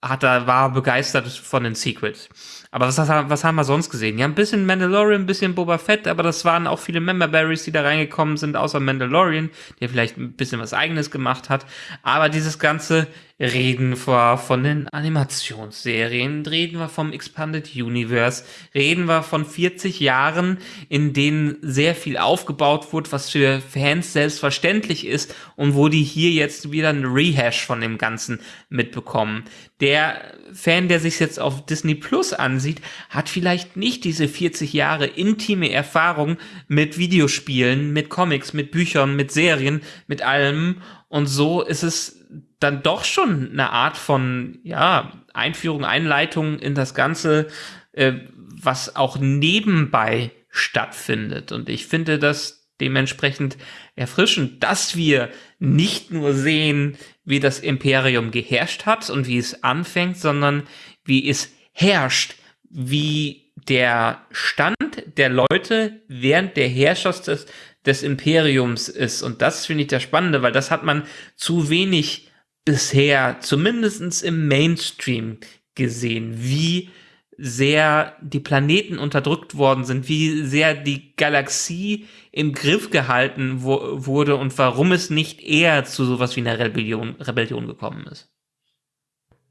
hat er, war begeistert von den Sequels. Aber was, was haben wir sonst gesehen? Ja, ein bisschen Mandalorian, ein bisschen Boba Fett, aber das waren auch viele Member Berries, die da reingekommen sind, außer Mandalorian, der vielleicht ein bisschen was eigenes gemacht hat. Aber dieses ganze Reden wir von den Animationsserien, reden wir vom Expanded Universe, reden wir von 40 Jahren, in denen sehr viel aufgebaut wurde, was für Fans selbstverständlich ist und wo die hier jetzt wieder ein Rehash von dem Ganzen mitbekommen. Der Fan, der sich jetzt auf Disney Plus ansieht, hat vielleicht nicht diese 40 Jahre intime Erfahrung mit Videospielen, mit Comics, mit Büchern, mit Serien, mit allem. Und so ist es dann doch schon eine Art von, ja, Einführung, Einleitung in das Ganze, äh, was auch nebenbei stattfindet. Und ich finde das dementsprechend erfrischend, dass wir nicht nur sehen, wie das Imperium geherrscht hat und wie es anfängt, sondern wie es herrscht, wie der Stand der Leute während der Herrschaft des, des Imperiums ist. Und das finde ich das Spannende, weil das hat man zu wenig bisher, zumindest im Mainstream, gesehen, wie sehr die Planeten unterdrückt worden sind, wie sehr die Galaxie im Griff gehalten wo, wurde und warum es nicht eher zu sowas wie einer Rebellion, Rebellion gekommen ist.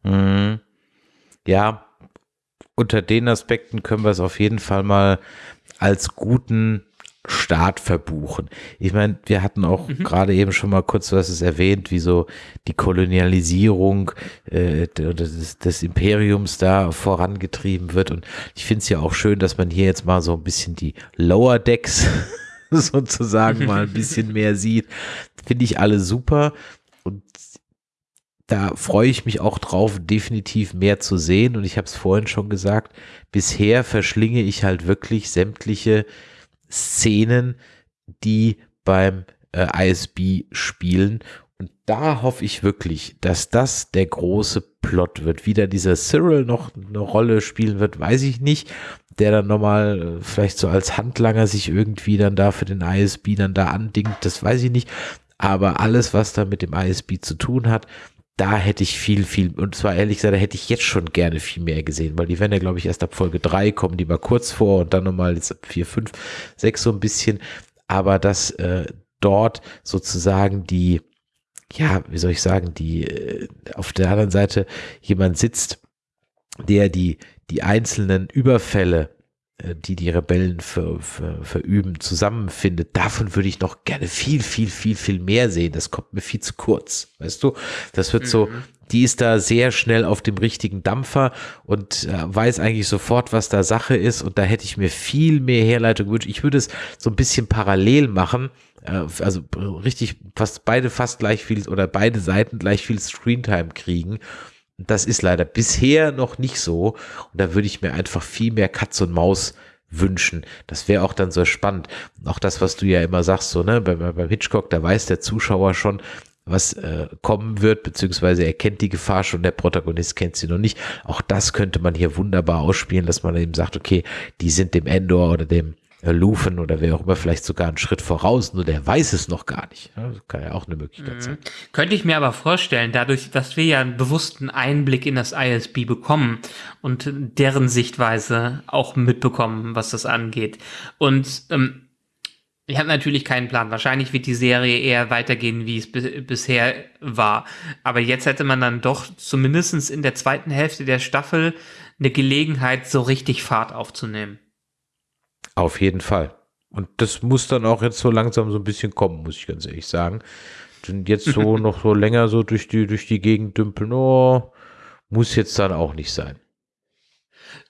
Mhm. Ja, unter den Aspekten können wir es auf jeden Fall mal als guten Start verbuchen. Ich meine, wir hatten auch mhm. gerade eben schon mal kurz was es erwähnt, wie so die Kolonialisierung äh, des, des, Imperiums da vorangetrieben wird. Und ich finde es ja auch schön, dass man hier jetzt mal so ein bisschen die Lower Decks *laughs* sozusagen mal ein bisschen mehr sieht. Finde ich alle super. Und da freue ich mich auch drauf, definitiv mehr zu sehen. Und ich habe es vorhin schon gesagt, bisher verschlinge ich halt wirklich sämtliche Szenen, die beim äh, ISB spielen. Und da hoffe ich wirklich, dass das der große Plot wird. Wie da dieser Cyril noch eine Rolle spielen wird, weiß ich nicht. Der dann nochmal äh, vielleicht so als Handlanger sich irgendwie dann da für den ISB dann da andingt, das weiß ich nicht. Aber alles, was da mit dem ISB zu tun hat, da hätte ich viel, viel, und zwar ehrlich gesagt, da hätte ich jetzt schon gerne viel mehr gesehen, weil die werden ja, glaube ich, erst ab Folge drei kommen, die mal kurz vor und dann nochmal jetzt ab vier, fünf, sechs so ein bisschen, aber dass äh, dort sozusagen die, ja, wie soll ich sagen, die äh, auf der anderen Seite jemand sitzt, der die, die einzelnen Überfälle die die Rebellen ver, ver, verüben, zusammenfindet. Davon würde ich noch gerne viel, viel, viel, viel mehr sehen. Das kommt mir viel zu kurz, weißt du? Das wird mhm. so, die ist da sehr schnell auf dem richtigen Dampfer und äh, weiß eigentlich sofort, was da Sache ist. Und da hätte ich mir viel mehr Herleitung gewünscht. Ich würde es so ein bisschen parallel machen. Äh, also richtig fast beide fast gleich viel oder beide Seiten gleich viel Screentime kriegen das ist leider bisher noch nicht so. Und da würde ich mir einfach viel mehr Katz und Maus wünschen. Das wäre auch dann so spannend. Auch das, was du ja immer sagst, so, ne, beim, beim Hitchcock, da weiß der Zuschauer schon, was äh, kommen wird, beziehungsweise er kennt die Gefahr schon, der Protagonist kennt sie noch nicht. Auch das könnte man hier wunderbar ausspielen, dass man eben sagt, okay, die sind dem Endor oder dem Lufen oder wer auch immer vielleicht sogar einen Schritt voraus, nur der weiß es noch gar nicht. Das kann ja auch eine Möglichkeit mhm. sein. Könnte ich mir aber vorstellen, dadurch, dass wir ja einen bewussten Einblick in das ISB bekommen und deren Sichtweise auch mitbekommen, was das angeht. Und ähm, ich habe natürlich keinen Plan. Wahrscheinlich wird die Serie eher weitergehen, wie es bisher war. Aber jetzt hätte man dann doch zumindest in der zweiten Hälfte der Staffel eine Gelegenheit, so richtig Fahrt aufzunehmen. Auf jeden Fall. Und das muss dann auch jetzt so langsam so ein bisschen kommen, muss ich ganz ehrlich sagen. Denn jetzt so *laughs* noch so länger so durch die, durch die Gegend dümpeln, oh, muss jetzt dann auch nicht sein.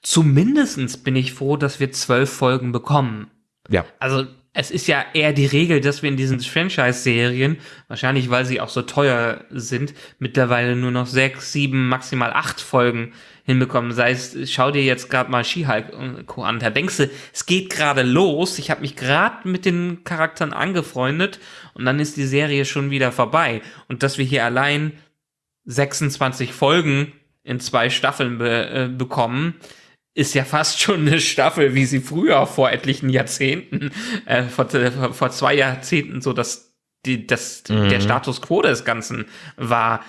Zumindestens bin ich froh, dass wir zwölf Folgen bekommen. Ja. Also es ist ja eher die Regel, dass wir in diesen Franchise-Serien, wahrscheinlich weil sie auch so teuer sind, mittlerweile nur noch sechs, sieben, maximal acht Folgen hinbekommen. Sei es, schau dir jetzt gerade mal She-Hulk und Co. an. Da denkst du, es geht gerade los. Ich habe mich gerade mit den Charakteren angefreundet und dann ist die Serie schon wieder vorbei. Und dass wir hier allein 26 Folgen in zwei Staffeln be äh, bekommen, ist ja fast schon eine Staffel, wie sie früher vor etlichen Jahrzehnten, äh, vor, vor zwei Jahrzehnten so dass die, das, mhm. der Status quo des Ganzen war.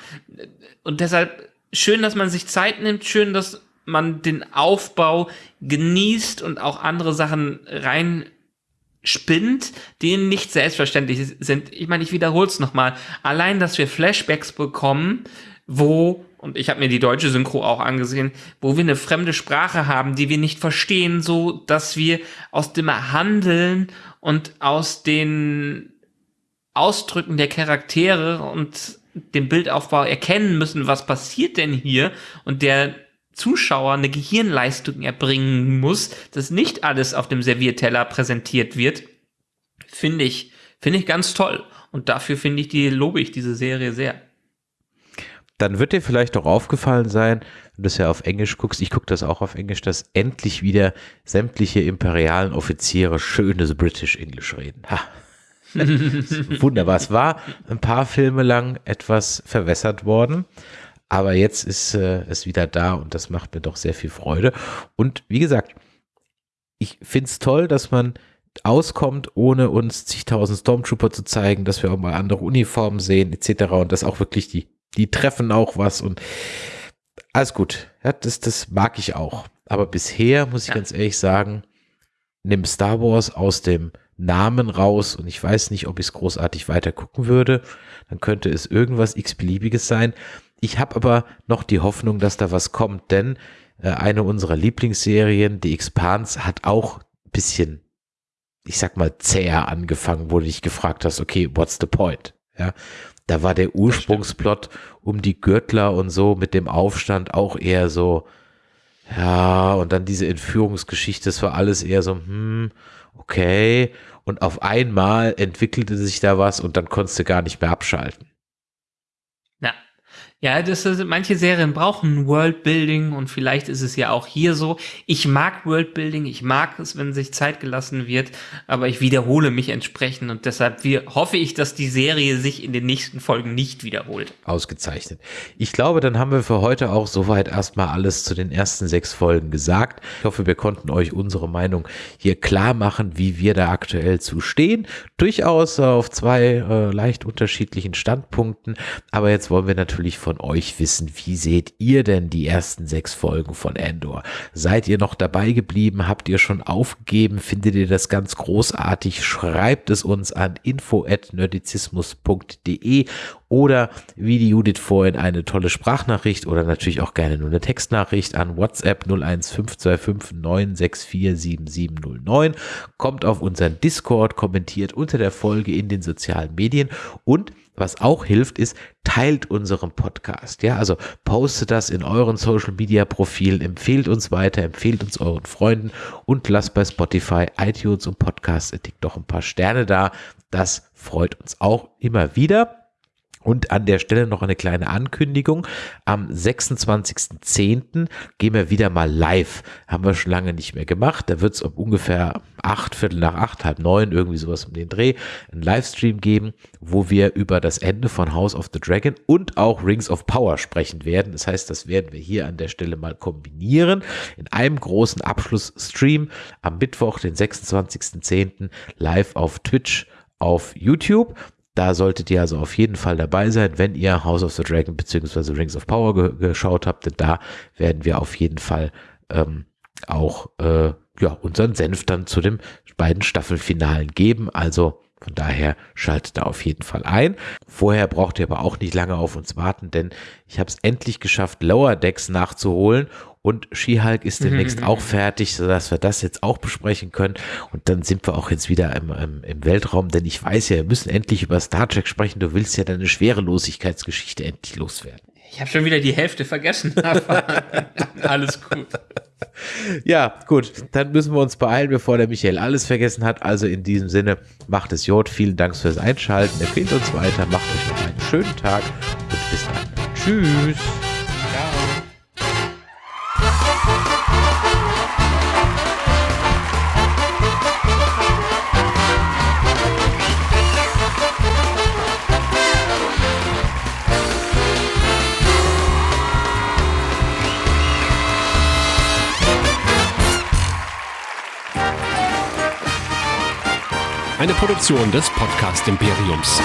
Und deshalb schön, dass man sich Zeit nimmt, schön, dass man den Aufbau genießt und auch andere Sachen rein spinnt, die nicht selbstverständlich sind. Ich meine, ich wiederhole es nochmal. Allein, dass wir Flashbacks bekommen, wo und ich habe mir die deutsche Synchro auch angesehen, wo wir eine fremde Sprache haben, die wir nicht verstehen, so dass wir aus dem Handeln und aus den Ausdrücken der Charaktere und dem Bildaufbau erkennen müssen, was passiert denn hier und der Zuschauer eine Gehirnleistung erbringen muss, dass nicht alles auf dem Servierteller präsentiert wird, finde ich, finde ich ganz toll. Und dafür finde ich die, lobe ich diese Serie sehr dann wird dir vielleicht auch aufgefallen sein, wenn du es ja auf Englisch guckst, ich gucke das auch auf Englisch, dass endlich wieder sämtliche imperialen Offiziere schönes British English reden. Ha. *laughs* Wunderbar. Es war ein paar Filme lang etwas verwässert worden, aber jetzt ist äh, es wieder da und das macht mir doch sehr viel Freude. Und wie gesagt, ich finde es toll, dass man auskommt, ohne uns zigtausend Stormtrooper zu zeigen, dass wir auch mal andere Uniformen sehen, etc. Und dass auch wirklich die die treffen auch was und alles gut. Ja, das, das mag ich auch. Aber bisher muss ich ja. ganz ehrlich sagen, nimm Star Wars aus dem Namen raus und ich weiß nicht, ob ich es großartig weiter gucken würde. Dann könnte es irgendwas x-beliebiges sein. Ich habe aber noch die Hoffnung, dass da was kommt, denn äh, eine unserer Lieblingsserien, die Expans, hat auch ein bisschen, ich sag mal, zäher angefangen, wo du dich gefragt hast, okay, what's the point? Ja, da war der Ursprungsplot um die Gürtler und so mit dem Aufstand auch eher so, ja, und dann diese Entführungsgeschichte, das war alles eher so, hm, okay. Und auf einmal entwickelte sich da was und dann konntest du gar nicht mehr abschalten. Ja, das ist, manche Serien brauchen Worldbuilding und vielleicht ist es ja auch hier so. Ich mag Worldbuilding, ich mag es, wenn sich Zeit gelassen wird, aber ich wiederhole mich entsprechend und deshalb hoffe ich, dass die Serie sich in den nächsten Folgen nicht wiederholt. Ausgezeichnet. Ich glaube, dann haben wir für heute auch soweit erstmal alles zu den ersten sechs Folgen gesagt. Ich hoffe, wir konnten euch unsere Meinung hier klar machen, wie wir da aktuell zu stehen. Durchaus auf zwei äh, leicht unterschiedlichen Standpunkten, aber jetzt wollen wir natürlich von euch wissen, wie seht ihr denn die ersten sechs Folgen von Endor? Seid ihr noch dabei geblieben? Habt ihr schon aufgegeben? Findet ihr das ganz großartig? Schreibt es uns an info@nerdizismus.de oder wie die Judith vorhin eine tolle Sprachnachricht oder natürlich auch gerne nur eine Textnachricht an WhatsApp 0152596477709. Kommt auf unseren Discord, kommentiert unter der Folge in den sozialen Medien und was auch hilft, ist, teilt unseren Podcast. Ja, also postet das in euren Social Media Profilen, empfehlt uns weiter, empfehlt uns euren Freunden und lasst bei Spotify, iTunes und Podcast Addict doch ein paar Sterne da. Das freut uns auch immer wieder. Und an der Stelle noch eine kleine Ankündigung. Am 26.10. gehen wir wieder mal live. Haben wir schon lange nicht mehr gemacht. Da wird es um ungefähr acht, Viertel nach acht, halb neun, irgendwie sowas um den Dreh, einen Livestream geben, wo wir über das Ende von House of the Dragon und auch Rings of Power sprechen werden. Das heißt, das werden wir hier an der Stelle mal kombinieren in einem großen Abschlussstream am Mittwoch, den 26.10. live auf Twitch auf YouTube. Da solltet ihr also auf jeden Fall dabei sein, wenn ihr House of the Dragon bzw. Rings of Power ge geschaut habt. Denn da werden wir auf jeden Fall ähm, auch äh, ja, unseren Senf dann zu den beiden Staffelfinalen geben. Also von daher schaltet da auf jeden Fall ein. Vorher braucht ihr aber auch nicht lange auf uns warten, denn ich habe es endlich geschafft, Lower Decks nachzuholen und She-Hulk ist demnächst auch fertig, sodass wir das jetzt auch besprechen können. Und dann sind wir auch jetzt wieder im, im, im Weltraum, denn ich weiß ja, wir müssen endlich über Star Trek sprechen. Du willst ja deine Schwerelosigkeitsgeschichte endlich loswerden. Ich habe schon wieder die Hälfte vergessen, *laughs* aber alles gut. Ja, gut, dann müssen wir uns beeilen, bevor der Michael alles vergessen hat. Also in diesem Sinne, macht es Jod. Vielen Dank fürs Einschalten. Empfehlt uns weiter, macht euch noch einen schönen Tag und bis dann. Tschüss. Eine Produktion des Podcast Imperiums.